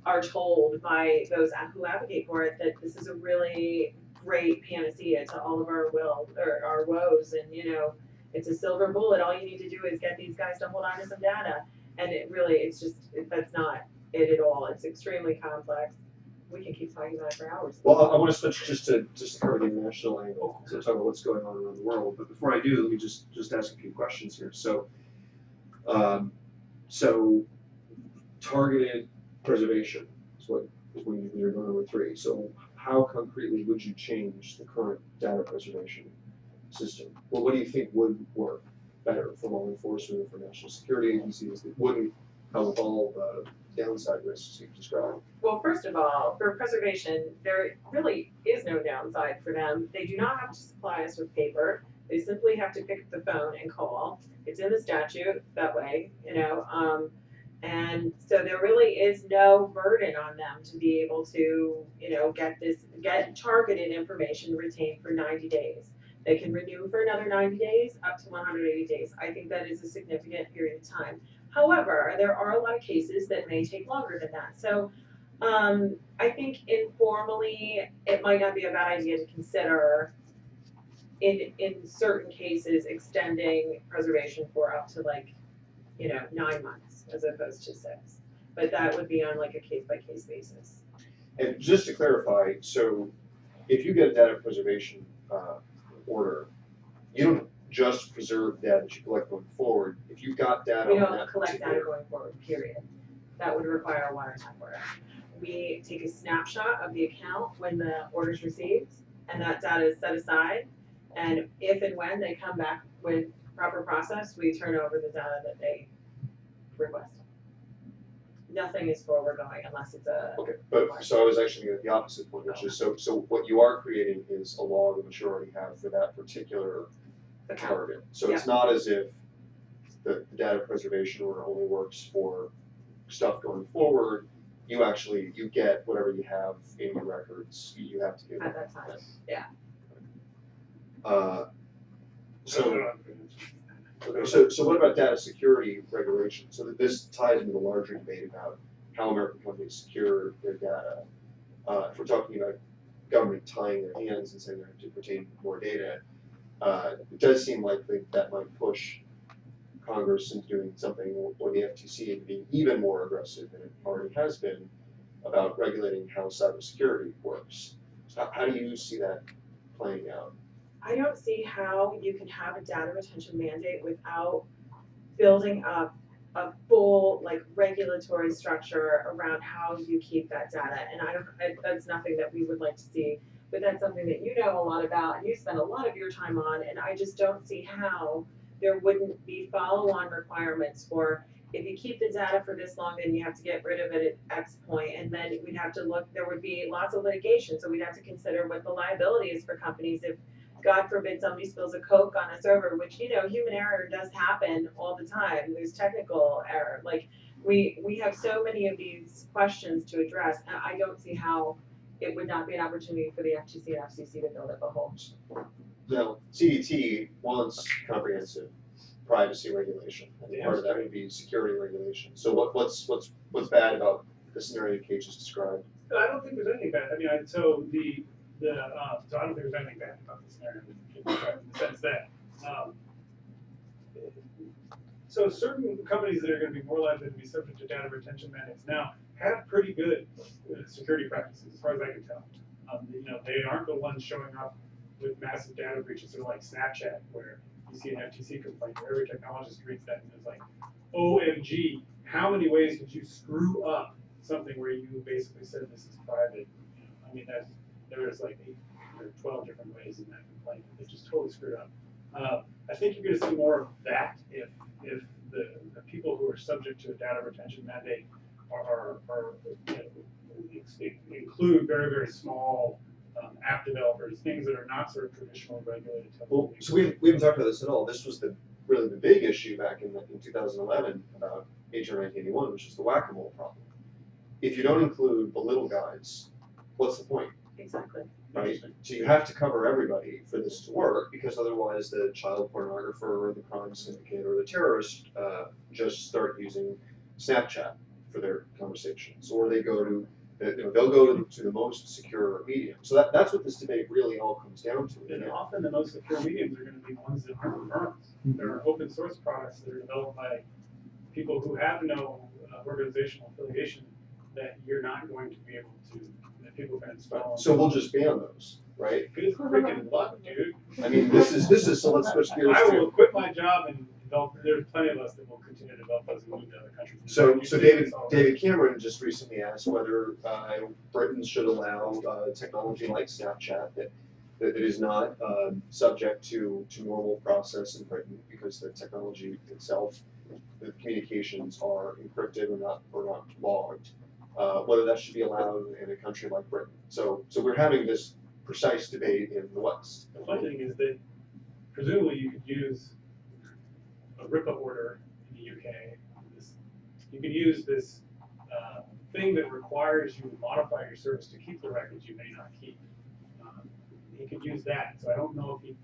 are told by those who advocate for it that this is a really great panacea to all of our will, or our woes, and you know, it's a silver bullet, all you need to do is get these guys to hold on to some data, and it really, it's just, it- that's not it at all, it's extremely complex. We can keep talking about it for hours. Well, I, I wanna switch just to, just to cover the international angle, to talk about what's going on around the world, but before I do, let me just, just ask a few questions here, so. Um, so, targeted preservation is what, is when you- you're going number three, so how concretely would you change the current data preservation system? Well, what do you think would work better for law enforcement, or for national security agencies that wouldn't have all the downside risks you've described? Well, first of all, for preservation, there really is no downside for them. They do not have to supply us with paper. They simply have to pick up the phone and call. It's in the statute that way, you know, um, and so there really is no burden on them to be able to, you know, get this, get targeted information retained for ninety days. They can renew for another ninety days, up to one hundred eighty days. I think that is a significant period of time. However, there are a lot of cases that may take longer than that. So um, I think informally, it might not be a bad idea to consider in, in certain cases, extending preservation for up to like, you know, nine months as opposed to six. But that would be on like a case by case basis. And just to clarify, so if you get a data preservation uh, order, you don't just preserve data that you collect going forward. If you've got data We on don't that collect data particular, going forward, period. That would require a wiretap order. We take a snapshot of the account when the order is received, and that data is set aside. And if and when they come back with proper process, we turn over the data that they request. Nothing is forward going unless it's a, okay, but so I was actually gonna get the opposite point, which is so so what you are creating is a law that you already have for that particular target. So it's not as if the, the data preservation order only works for stuff going forward. You actually you get whatever you have in your records. You you have to give. at that time. Uh, so. Okay, so, so what about data security regulation? So that this ties into the larger debate about how American companies secure their data. Uh, if we're talking about government tying their hands and saying they have to retain more data, uh, it does seem likely that might push Congress into doing something, or- the FTC into being even more aggressive than it already has been about regulating how cybersecurity works. So how do you see that playing out? I don't see how you can have a data retention mandate without building up a full, like, regulatory structure around how you keep that data. And I don't, I- that's nothing that we would like to see, but that's something that you know a lot about and you spend a lot of your time on, and I just don't see how there wouldn't be follow-on requirements for, if you keep the data for this long, then you have to get rid of it at X point, and then we'd have to look, there would be lots of litigation, so we'd have to consider what the liability is for companies if God forbid somebody spills a Coke on a server, which, you know, human error does happen all the time. There's technical error. Like, we, we have so many of these questions to address, and I don't see how it would not be an opportunity for the FTC and FCC to build up a whole. Now, CDT wants comprehensive privacy regulation, and Yeah, part of that would be security regulation. So what, what's, what's, what's bad about the scenario Kate just described? I don't think there's anything bad, I mean, I, so the, the, uh, so I don't think there's anything bad about this scenario, in the sense that, um, so certain companies that are gonna be more likely to be subject to data retention mandates now have pretty good uh, security practices, as far as I can tell. Um, you know, they aren't the ones showing up with massive data breaches, they're like Snapchat, where you see an FTC complaint, where every technologist reads that and is like, OMG, how many ways did you screw up something where you basically said this is private? I mean, that's, there was like eight or twelve different ways in that complaint, that just totally screwed up. Uh, I think you're gonna see more of that if, if the, the people who are subject to a data retention mandate are, are, are, you know, include very, very small, um, app developers, things that are not sort of traditionally regulated. Well, so we, we haven't talked about this at all. This was the, really the big issue back in, in two thousand eleven about HR nineteen eighty-one, which is the whack-a-mole problem. If you don't include the little guys, what's the point? Exactly. right? So you have to cover everybody for this to work, because otherwise the child pornographer or the crime syndicate or the terrorist, uh, just start using Snapchat for their conversations, or they go to, you know, they'll go to, to the most secure medium. So that, that's what this debate really all comes down to. And often the most secure mediums are gonna be ones that aren't firms. There are open source products that are developed by people who have no uh, organizational affiliation that you're not going to be able to, that people can install. So we'll just ban those, right? Good freaking luck, dude. I mean, this is, this is, so let's switch gears I to. will quit my job and develop, there's plenty of us that will continue to develop those and move to other countries. So, so David, David Cameron just recently asked whether, uh, Britain should allow, uh, technology like Snapchat that, that is not, um, subject to, to normal process in Britain because the technology itself, the communications are encrypted or not, or not logged, uh, whether that should be allowed in a country like Britain. So, so we're having this precise debate in the West. The funny thing is that presumably you could use a RIPA order in the UK. This, you could use this uh, thing that requires you to modify your service to keep the records you may not keep. Um, he could use that. So I don't know if he.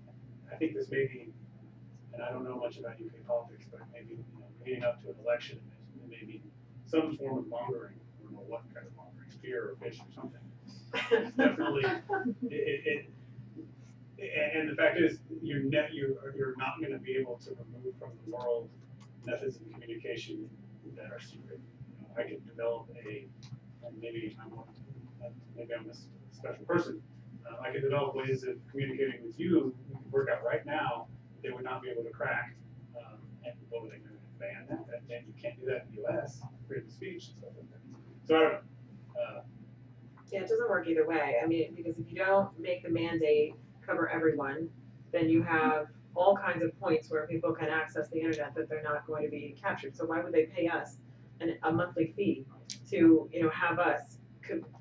I think this may be, and I don't know much about UK politics, but maybe you know, leading up to an election, it may be some form of mongering. What kind of mongering, fear or fish or something. Definitely, it, it, it, and the fact is, you're net, you're, you're not gonna be able to remove from the world methods of communication that are secret. You know, I could develop a, and maybe I'm uh, maybe I'm a special person. Uh, I could develop ways of communicating with you, work out right now, they would not be able to crack. Um, and what were they gonna ban that? And you can't do that in the US, freedom of speech and stuff like that. So uh, Yeah, it doesn't work either way. I mean, because if you don't make the mandate cover everyone, then you have all kinds of points where people can access the internet that they're not going to be captured. So why would they pay us an, a monthly fee to, you know, have us,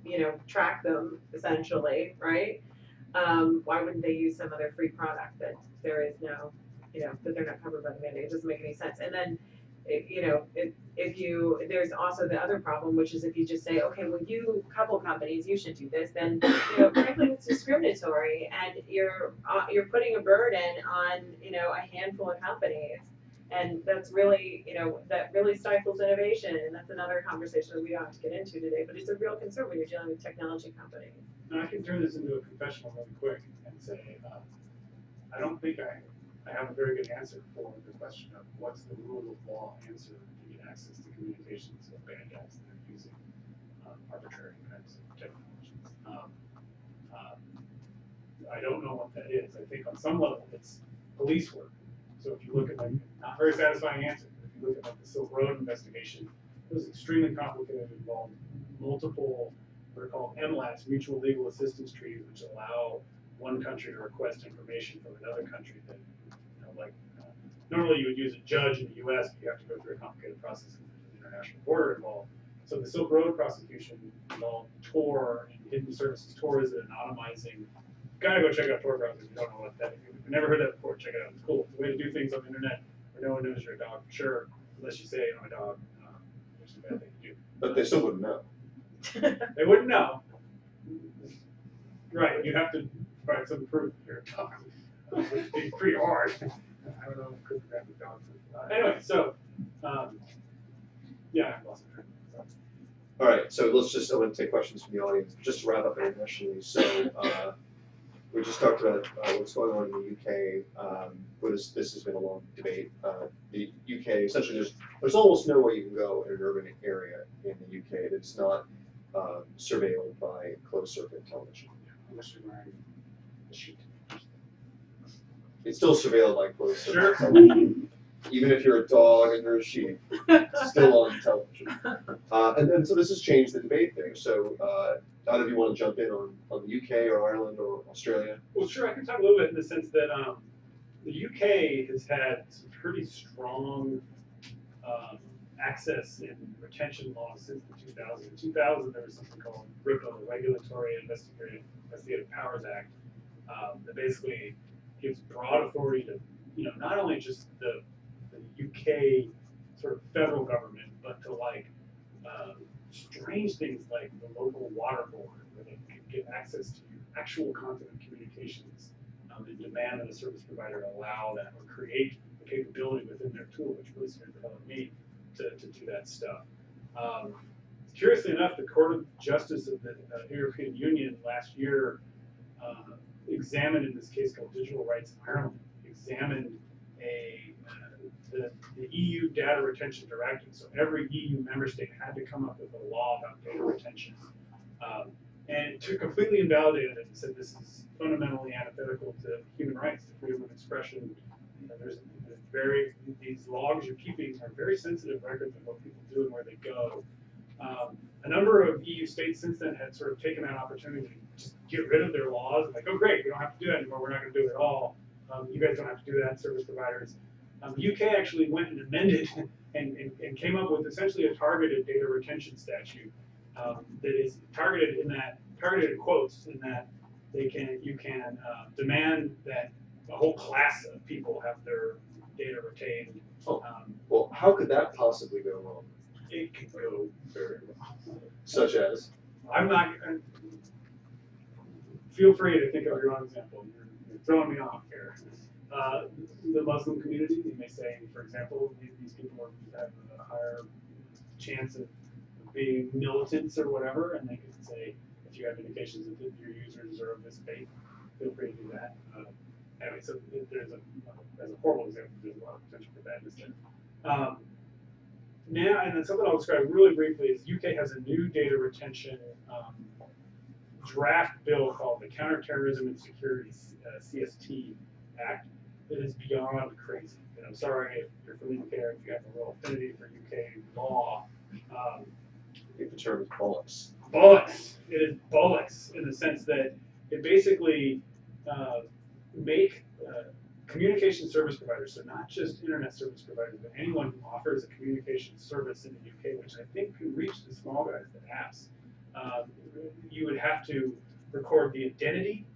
you know, track them essentially, right? Um, why wouldn't they use some other free product that there is no, you know, that they're not covered by the mandate? It doesn't make any sense. And then, you know, if, if you, there's also the other problem, which is if you just say, okay, well, you, couple companies, you should do this, then, you know, frankly, it's discriminatory, and you're, uh, you're putting a burden on, you know, a handful of companies. And that's really, you know, that really stifles innovation, and that's another conversation that we don't have to get into today, but it's a real concern when you're dealing with technology companies. And I can turn this into a confessional really quick and say, um, I don't think I, I have a very good answer for the question of what's the rule of law answer to get access to communications of bad guys that are using um, arbitrary kinds of technologies. Um, um, I don't know what that is. I think on some level it's police work. So if you look at like, not very satisfying answer, if you look at like the Silk Road investigation, it was extremely complicated, and involved multiple what are called MLATs, mutual legal assistance treaties, which allow one country to request information from another country that, normally you would use a judge in the US, but you have to go through a complicated process because there's an international border involved. So the Silk Road prosecution involved Tor and Hidden Services. Tor is an anonymizing, gotta go check out Tor browser if you don't know what that, if you've never heard that before, check it out, it's cool. It's a way to do things on the internet where no one knows you're a dog, for sure, unless you say, I'm a dog, um, which is a bad thing to do. But they still wouldn't know. They wouldn't know. Right, you'd have to provide some proof that you're a dog, which would be pretty hard. I don't know if cryptographic dogs. are- Anyway, so, um, yeah, I lost my train of thought. All right, so let's just, I'm gonna take questions from the audience, just to wrap up internationally, so, uh, we just talked about, uh, what's going on in the UK, um, where this, this has been a long debate, uh, the UK, essentially, there's, there's almost nowhere you can go in an urban area in the UK that's not, um, surveilled by closed circuit television. Unless you're wearing a sheet. It's still surveilled by closed Sure. even if you're a dog and you're a sheep, it's still on television. Uh, and then, so this has changed the debate there, so, uh, either of you wanna jump in on, on the UK or Ireland or Australia? Well, sure, I can talk a little bit in the sense that, um, the UK has had some pretty strong, um, access and retention laws since the two thousand. In two thousand, there was something called RIPA, the Regulatory Investigative, Investigative Powers Act, um, that basically gives broad authority to, you know, not only just the, the UK sort of federal government, but to like, um, strange things like the local water board, where they can get access to actual content of communications um, and demand that a service provider allow that or create the capability within their tool, which really out of me to, to do that stuff. Um, curiously enough, the Court of Justice of the uh, European Union last year uh, examined in this case called Digital Rights in Ireland, examined a uh, the, the EU data retention directive. So every EU member state had to come up with a law about data retention. Um, and to completely invalidate it and said this is fundamentally antithetical to human rights, to freedom of expression. You know, there's, there's very these logs you're keeping are very sensitive records of what people do and where they go. Um, a number of EU states since then had sort of taken that opportunity just get rid of their laws like, oh great, we don't have to do that anymore. We're not going to do it at all. Um, you guys don't have to do that, service providers. Um, UK actually went and amended and, and, and came up with essentially a targeted data retention statute um, that is targeted in that targeted in quotes in that they can you can uh, demand that a whole class of people have their data retained. Oh. Um, Well, how could that possibly go wrong? it could go very wrong. Such as, I'm not. uh, Feel free to think of your own example. You're, throwing me off here. Uh, the Muslim community, you may say, for example, these, people have a higher chance of being militants or whatever, and they could say, if you have indications that your users are of this faith, feel free to do that. Uh, anyway, so there's a, as a horrible example, there's a lot of potential for badness there. Um, now, and then something I'll describe really briefly is UK has a new data retention um, draft bill called the Counterterrorism and Security uh, CST Act that is beyond crazy. And I'm sorry if you're from the UK, if you have a real affinity for UK law. Um, I think the term is bollocks. bollocks. It is bollocks in the sense that it basically uh, make uh, communication service providers, so not just internet service providers, but anyone who offers a communication service in the UK, which I think can reach the small guys, the apps. Um, you would have to record the identity,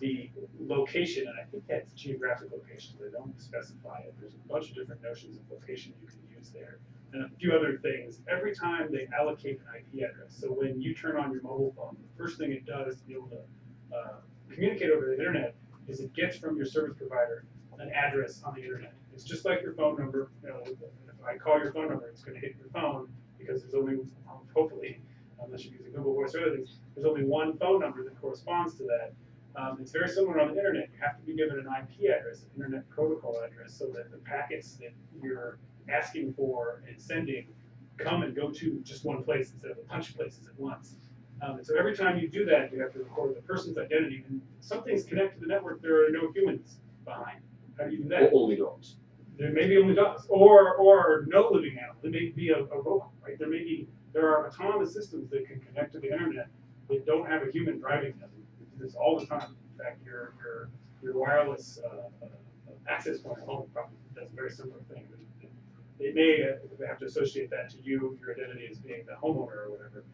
the location, and I think that's geographic location. They don't specify it. There's a bunch of different notions of location you can use there and a few other things. Every time they allocate an IP address, so when you turn on your mobile phone, the first thing it does to be able to uh, communicate over the internet is it gets from your service provider an address on the internet. It's just like your phone number, you know, if I call your phone number, it's gonna hit your phone, because there's only, hopefully, unless you're using Google Voice or other things, there's only one phone number that corresponds to that. Um, it's very similar on the internet, you have to be given an IP address, an internet protocol address, so that the packets that you're asking for and sending come and go to just one place instead of a bunch of places at once. Um, and so every time you do that, you have to record the person's identity, and something's connected to the network, there are no humans behind. How do you do that? Only dogs. There may be only dogs, or, or no living animal, there may be a, a robot, right? There may be, there are autonomous systems that can connect to the internet that don't have a human driving them. This all the time. In fact, your, your, your wireless, uh, uh, access point at home probably does a very similar thing. They may have to associate that to you, your identity as being the homeowner or whatever.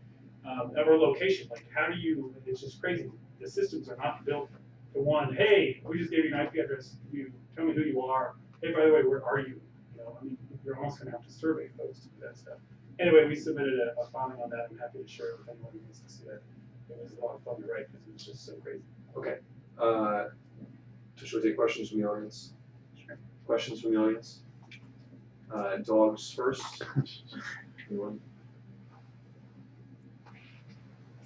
Um, or location, like how do you, it's just crazy. The systems are not built to one, hey, we just gave you an IP address, you tell me who you are. Hey, by the way, where are you? You know, I mean, you're almost gonna have to survey folks to do that stuff. Anyway, we submitted a, a filing on that. I'm happy to share it with anyone who wants to see it. It was a lot of fun to write because it was just so crazy. Okay. Uh, so should we take questions from the audience? Sure. Questions from the audience? Uh, dogs first. Anyone?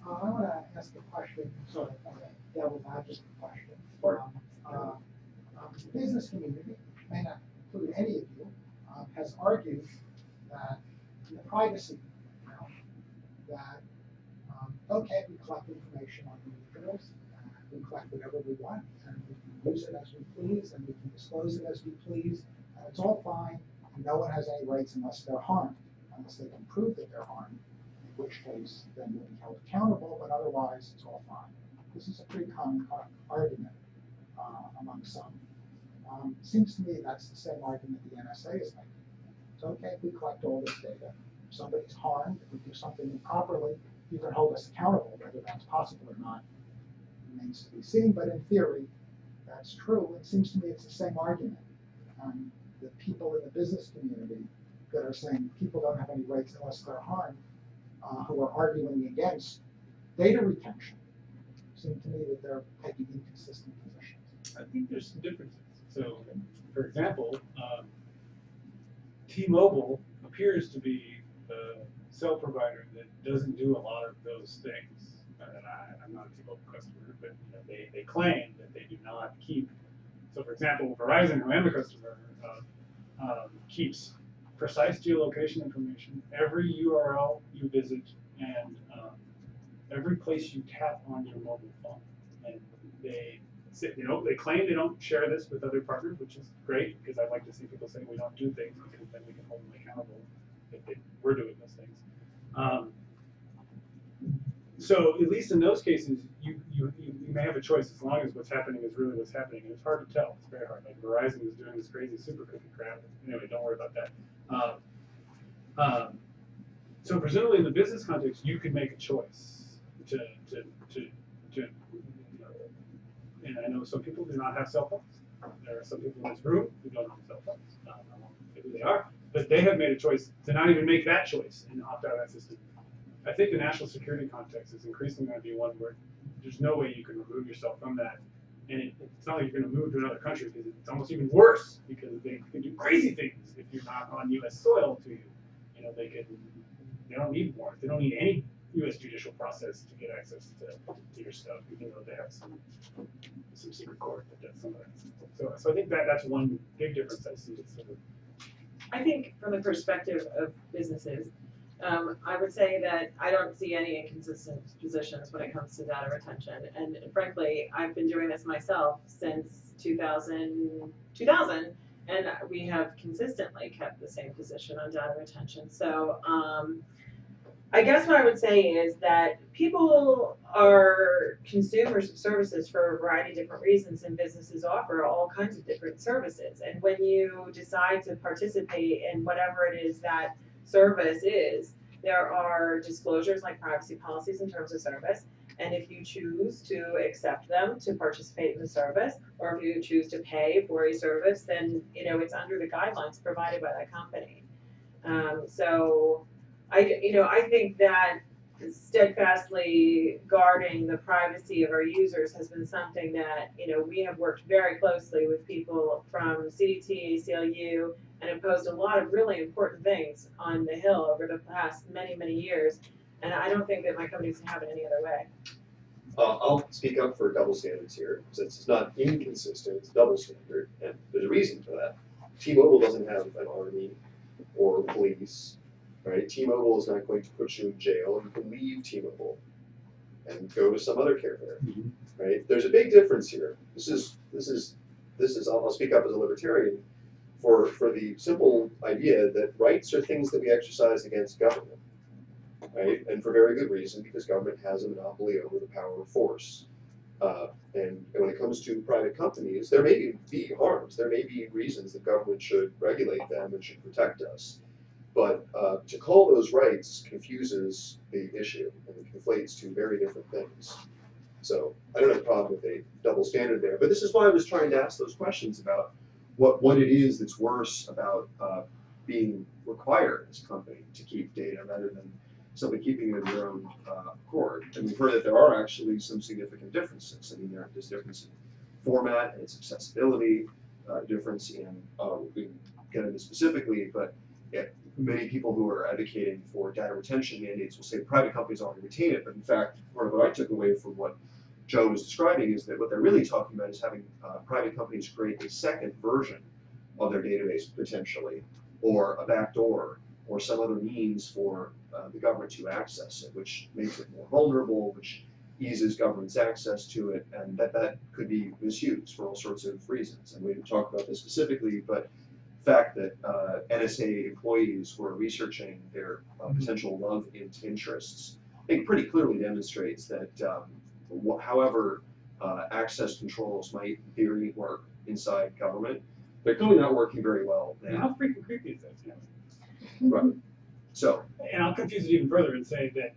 Uh, I want to ask a question, sort of a devil's advocate question. Sure. Um, uh, um, The business community, may not include any of you, um, has argued that in the privacy realm, that, um, okay, we collect information on individuals, and we collect whatever we want, and we can use it as we please, and we can disclose it as we please, and it's all fine, and no one has any rights unless they're harmed, unless they can prove that they're harmed in which case then you'll be held accountable, but otherwise it's all fine. This is a pretty common argument uh, among some. Um, seems to me that's the same argument the NSA is making. It's okay we collect all this data. If somebody's harmed, if we do something improperly, you can hold us accountable. Whether that's possible or not remains to be seen, but in theory, that's true. It seems to me it's the same argument. Um, the people in the business community that are saying people don't have any rights unless they're harmed uh, who are arguing against data retention seem to me that they're taking inconsistent positions. I think there's some differences. So, for example, um, T-Mobile appears to be the cell provider that doesn't do a lot of those things. And I, I'm not a T-Mobile customer, but you know, they, they claim that they do not keep. So, for example, Verizon, who I am a customer of, um, keeps precise geolocation information, every URL you visit, and um, every place you tap on your mobile phone. And they say, you know, they claim they don't share this with other partners, which is great because I'd like to see people saying we don't do things because then we can hold them accountable if they were doing those things. Um, so at least in those cases, you, you, you may have a choice as long as what's happening is really what's happening. And it's hard to tell. It's very hard. Like Verizon is doing this crazy super cookie crap. Anyway, don't worry about that. Um, um, so presumably in the business context, you could make a choice to, to, to, to, and I know some people do not have cell phones. There are some people in this room who don't have cell phones. I won't say who they are, but they have made a choice to not even make that choice and opt out of that system. I think the national security context is increasingly going to be one where there's no way you can remove yourself from that. And it, it's not like you're going to move to another country because it's almost even worse because they can do crazy things if you're not on U.S. soil to you. You know, they can, they don't need warrants. They don't need any U.S. judicial process to get access to, to your stuff, even though they have some some secret court that does some of that. So, so I think that that's one big difference I see. Sort of, I think from the perspective of businesses, um, I would say that I don't see any inconsistent positions when it comes to data retention. And frankly, I've been doing this myself since 2000, 2000 and we have consistently kept the same position on data retention. So, um, I guess what I would say is that people are consumers of services for a variety of different reasons, and businesses offer all kinds of different services. And when you decide to participate in whatever it is that service is, there are disclosures like privacy policies in terms of service. And if you choose to accept them to participate in the service, or if you choose to pay for a service, then you know it's under the guidelines provided by that company. Um, so I, you know, I think that steadfastly guarding the privacy of our users has been something that, you know, we have worked very closely with people from CDT, ACLU, and imposed a lot of really important things on the Hill over the past many, many years. And I don't think that my company's gonna have it any other way. Uh, I'll speak up for double standards here, since it's not inconsistent, it's double standard, and there's a reason for that. T-Mobile doesn't have an army or police, right? T-Mobile is not going to put you in jail, you can leave T-Mobile and go to some other carrier, Mhm. right? There's a big difference here. This is, this is, this is, I'll, I'll speak up as a libertarian for, for the simple idea that rights are things that we exercise against government right? And for very good reason, because government has a monopoly over the power of force. Uh, and, and when it comes to private companies, there may be harms, there may be reasons that government should regulate them and should protect us. But uh, to call those rights confuses the issue and conflates two very different things. So I don't have a problem with a double standard there, but this is why I was trying to ask those questions about what, what it is that's worse about uh, being required as a company to keep data rather than simply keeping it of your own uh, accord. And we've heard that there are actually some significant differences. I mean, there, there's difference in format and its accessibility, uh, difference in, uh, we can get into specifically, but yeah, many people who are advocating for data retention mandates will say private companies already retain it, but in fact, part of what I took away from what Joe was describing is that what they're really talking about is having uh, private companies create a second version of their database potentially, or a backdoor, or some other means for uh, the government to access it, which makes it more vulnerable, which eases government's access to it, and that that could be misused for all sorts of reasons. And we didn't talk about this specifically, but fact that uh, NSA employees were researching their uh, potential love in- interests, I think pretty clearly demonstrates that um, however uh, access controls might theory work inside government, they're clearly not working very well now. how freaking creepy is this? Right. So, And I'll confuse it even further and say that,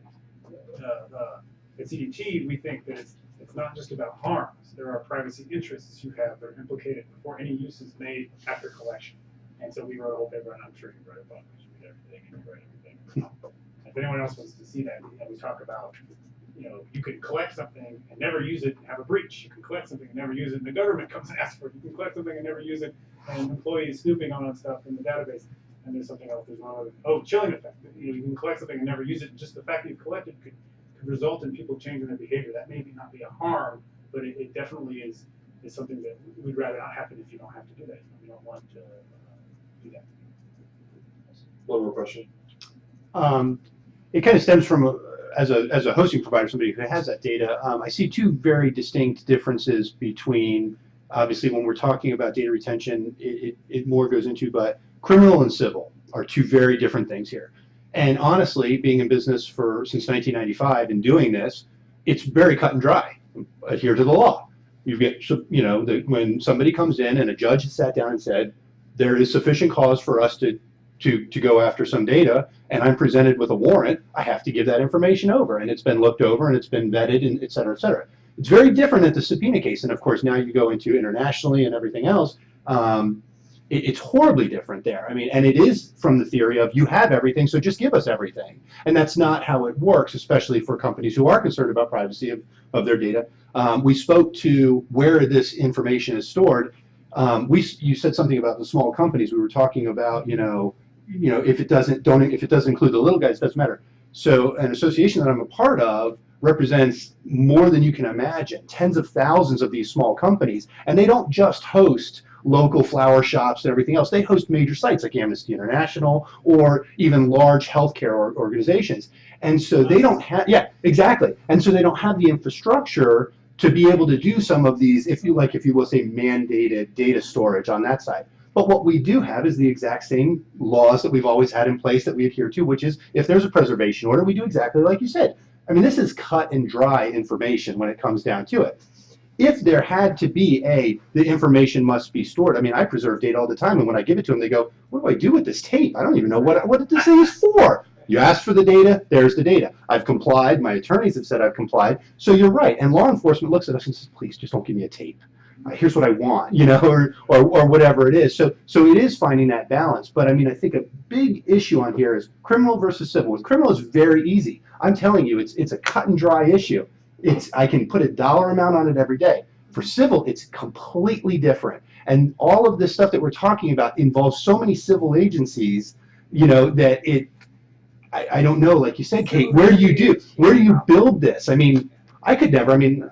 uh, uh, at CDT, we think that it's, it's not just about harms. There are privacy interests you have that are implicated before any use is made after collection. And so we wrote a whole paper, and I'm sure you read a book, because you read everything, and you everything. If anyone else wants to see that, you know, we talk about, you know, you can collect something and never use it and have a breach. You can collect something and never use it, and the government comes and asks for it. You can collect something and never use it, and employees snooping on stuff in the database. And there's something else, there's one other, oh, chilling effect. You know, you can collect something and never use it, just the fact that you collected could, could result in people changing their behavior. That may not be a harm, but it, it definitely is, is something that we'd rather not happen if you don't have to do that. We don't want to uh, one more question. Um, it kind of stems from, uh, as a, as a hosting provider, somebody who has that data, um, I see two very distinct differences between, obviously, when we're talking about data retention, it, it, it more goes into, but criminal and civil are two very different things here. And honestly, being in business for, since 1995 and doing this, it's very cut and dry. Adhere to the law. You get, you know, the, when somebody comes in and a judge sat down and said, there is sufficient cause for us to to, to go after some data and I'm presented with a warrant, I have to give that information over and it's been looked over and it's been vetted and et cetera, et cetera. It's very different at the subpoena case. And of course, now you go into internationally and everything else. Um, it, it's horribly different there. I mean, and it is from the theory of you have everything, so just give us everything. And that's not how it works, especially for companies who are concerned about privacy of, of their data. Um, we spoke to where this information is stored. Um, we, you said something about the small companies. We were talking about, you know, you know, if it doesn't don't if it doesn't include the little guys, it doesn't matter. So an association that I'm a part of represents more than you can imagine, tens of thousands of these small companies, and they don't just host local flower shops and everything else. They host major sites like Amnesty International or even large healthcare or organizations. And so they don't have yeah, exactly. And so they don't have the infrastructure to be able to do some of these, if you like, if you will say mandated data storage on that side. But what we do have is the exact same laws that we've always had in place that we adhere to, which is if there's a preservation order, we do exactly like you said. I mean, this is cut and dry information when it comes down to it. If there had to be a, the information must be stored. I mean, I preserve data all the time, and when I give it to them, they go, "What do I do with this tape? I don't even know what what this thing is for." You asked for the data, there's the data. I've complied. My attorneys have said I've complied. So you're right. And law enforcement looks at us and says, "Please, just don't give me a tape." Uh, here's what I want, you know, or, or, or whatever it is. So, so it is finding that balance. But I mean, I think a big issue on here is criminal versus civil. With criminal, is very easy. I'm telling you, it's, it's a cut and dry issue. It's, I can put a dollar amount on it every day. For civil, it's completely different. And all of this stuff that we're talking about involves so many civil agencies, you know, that it, I, I don't know, like you said, Kate, where do you do, where do you build this? I mean, I could never, I mean,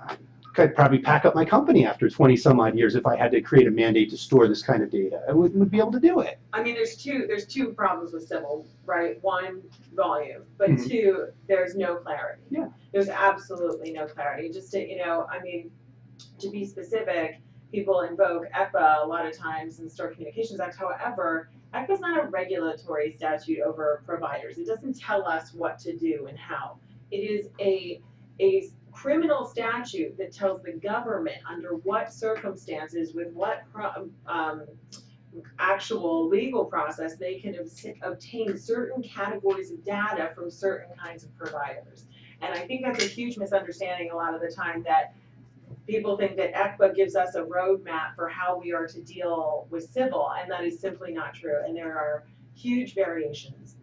I'd probably pack up my company after 20 some odd years if I had to create a mandate to store this kind of data. I wouldn't would be able to do it. I mean, there's two, there's two problems with civil, right? One, volume, but Mhm. two, there's no clarity. Yeah. There's absolutely no clarity, just to, you know, I mean, to be specific, people invoke ECPA a lot of times in the Store Communications Act, however, ECPA is not a regulatory statute over providers, it doesn't tell us what to do and how. It is a, a criminal statute that tells the government under what circumstances, with what pro- um, actual legal process, they can obtain certain categories of data from certain kinds of providers. And I think that's a huge misunderstanding a lot of the time that people think that ECPA gives us a roadmap for how we are to deal with civil, and that is simply not true. And there are huge variations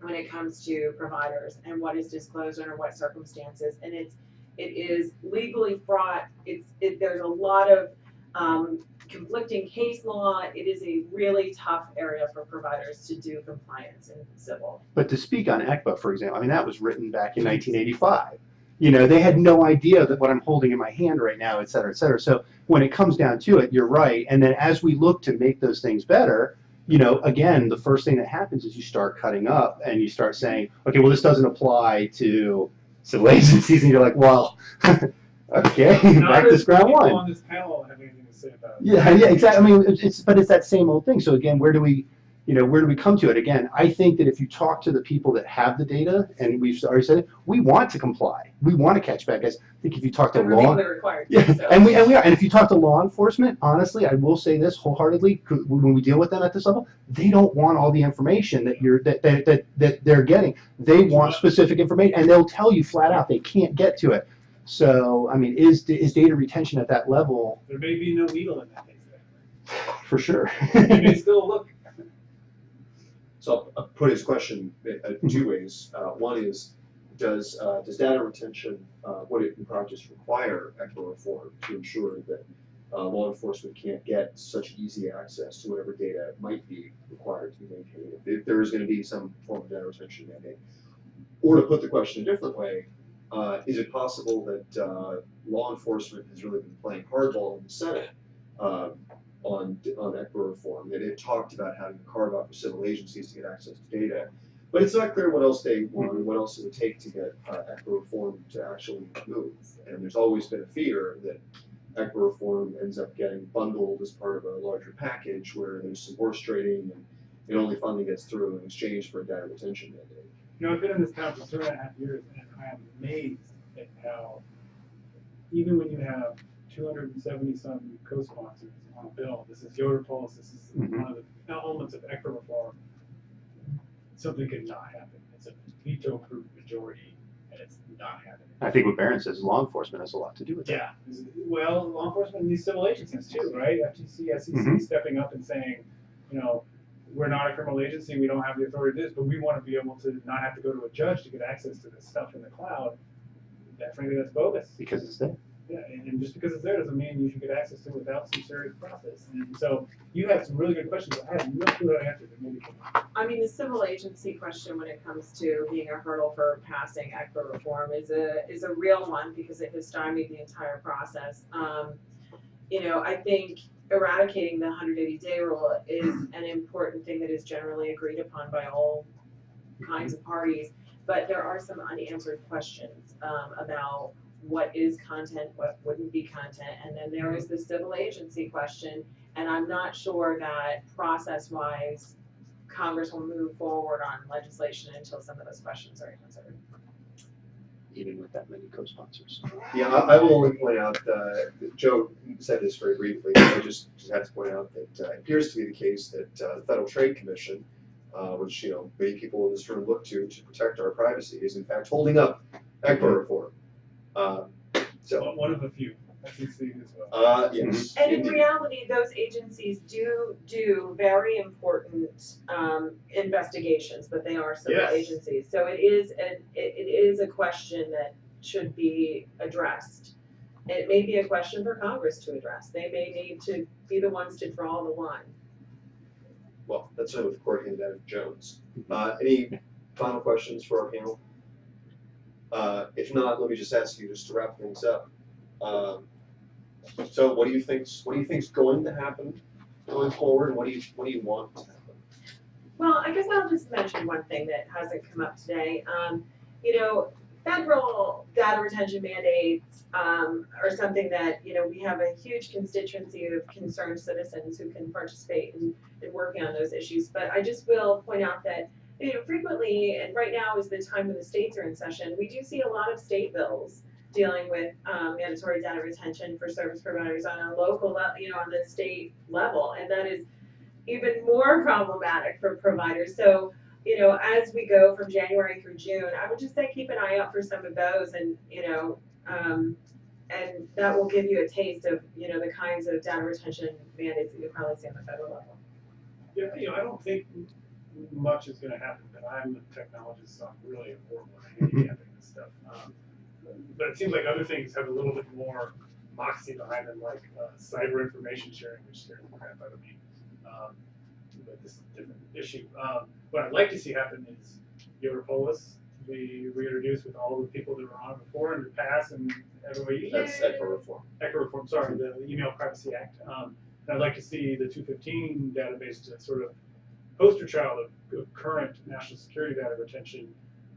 when it comes to providers and what is disclosed under what circumstances. And it's, it is legally fraught, it's, it, there's a lot of, um, conflicting case law. It is a really tough area for providers to do compliance in civil. But to speak on ECPA, for example, I mean, that was written back in 1985. You know, they had no idea that what I'm holding in my hand right now, et cetera, et cetera. So when it comes down to it, you're right. And then as we look to make those things better, you know, again, the first thing that happens is you start cutting up and you start saying, okay, well, this doesn't apply to civil agencies. And you're like, well, okay, Not back to people one. on this panel have anything to say about it. Yeah, yeah, exactly. I mean, it's, it's but it's that same old thing. So again, where do we, you know, where do we come to it? Again, I think that if you talk to the people that have the data, and we've already said it, we want to comply. We want to catch bad guys. I think if you talk to And we're law, required yeah, so. and we and we are. And if you talk to law enforcement, honestly, I will say this wholeheartedly. When we deal with them at this level, they don't want all the information that you're that that that, that they're getting. They want specific information, and they'll tell you flat out they can't get to it. So, I mean, is is data retention at that level There may be no needle in that case. for sure? You may still look. So I'll- put his question uh, two ways. Uh, one is, does, uh, does data retention, uh, would it in practice require ECPA reform to ensure that uh, law enforcement can't get such easy access to whatever data might be required to be maintained, if there is gonna be some form of data retention mandate? Or to put the question a different way, is it possible that, law enforcement has really been playing hardball in the Senate, on, on ECPA reform, that it talked about having to carve out for civil agencies to get access to data. But it's not clear what else they want, or what else it would take to get uh, reform to actually move. And there's always been a fear that ECPA reform ends up getting bundled as part of a larger package where there's some horse trading and, it only finally gets through in exchange for a data retention mandate. You know, I've been in this town for two and a half years, and I am amazed at how, even when you have two hundred and seventy on a bill, this is Yoder Polis, this is Mhm. one of the elements of ECPA reform, something could not happen. It's a veto-proof majority, and it's not happening. I think what Berin says, law enforcement has a lot to do with that. Yeah, well, law enforcement and these civil agencies too, right? FTC, SEC Mhm. stepping up and saying, you know, we're not a criminal agency, we don't have the authority to do this, but we want to be able to not have to go to a judge to get access to this stuff in the cloud. That frankly, that's bogus. Because it's there. Yeah, and, just because it's there doesn't mean you should get access to it without some serious process. And so you had some really good questions. I have no clue how to answer them. I mean, the civil agency question when it comes to being a hurdle for passing ECPA reform is a, is a real one because it has stymied the entire process. Um, you know, I think eradicating the hundred eighty day rule is an important thing that is generally agreed upon by all kinds of parties. But there are some unanswered questions, um, about what is content, what wouldn't be content, and then there is the civil agency question. And I'm not sure that process-wise, Congress will move forward on legislation until some of those questions are answered. Even with that many co-sponsors. Yeah, I, I will only point out, uh, that Joe said this very briefly, I just, just had to point out that uh, it appears to be the case that, uh, the Federal Trade Commission, uh, which, you know, many people in this room look to to protect our privacy, is in fact holding up ECPA reform. Um, so, One of a few. FCC as well. Uh, yes. And in indeed. reality, those agencies do do very important um, investigations, but they are civil Yes. agencies. So it is an it, it is a question that should be addressed. It may be a question for Congress to address. They may need to be the ones to draw the line. Well, that's it with Courtney and Devin Jones. Uh, any final questions for our panel? Uh, if not, let me just ask you just to wrap things up. Um, so what do you think's, what do you think's going to happen going forward? What do you, what do you want to happen? Well, I guess I'll just mention one thing that hasn't come up today. Um, you know, federal data retention mandates um, are something that, you know, we have a huge constituency of concerned citizens who can participate in, in working on those issues. But I just will point out that, you know, frequently, and right now is the time when the states are in session, we do see a lot of state bills dealing with um, mandatory data retention for service providers on a local level, you know, on the state level. And that is even more problematic for providers. So, you know, as we go from January through June, I would just say keep an eye out for some of those and, you know, um, and that will give you a taste of, you know, the kinds of data retention mandates that you'll probably see on the federal level. Yeah, you know, I don't think much is gonna happen, but I'm a technologist, so I'm really horrible at handicapping this stuff. Um, But it seems like other things have a little bit more moxie behind them, like uh, cyber information sharing, which scares the crap out of me. Um, But this is a different issue. Um, What I'd like to see happen is Yoder Polis be reintroduced with all the people that were on it before and the past and everybody. That's ECPA reform. ECPA reform, sorry, the Email Privacy Act. Um, I'd like to see the two fifteen database to sort of poster child of, of current national security data retention,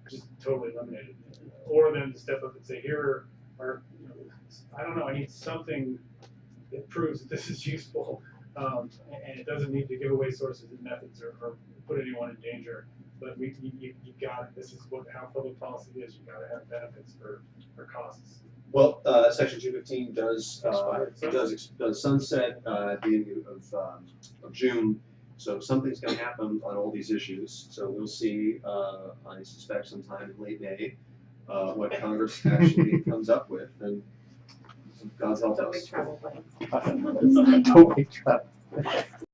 just totally eliminated. Or then to step up and say, here are, you know, I don't know, I need something that proves that this is useful. Um, and, it doesn't need to give away sources and methods or, or put anyone in danger. But we, you, you, got it. This is what, how public policy is. You gotta have benefits for, for costs. Well, uh, section two fifteen does, uh, does, does sunset, uh, at the end of, um, of June. So something's gonna happen on all these issues, so we'll see, uh, I suspect sometime in late May, uh, what Congress actually comes up with, and God's help Don't make us. travel plans. Don't make trouble.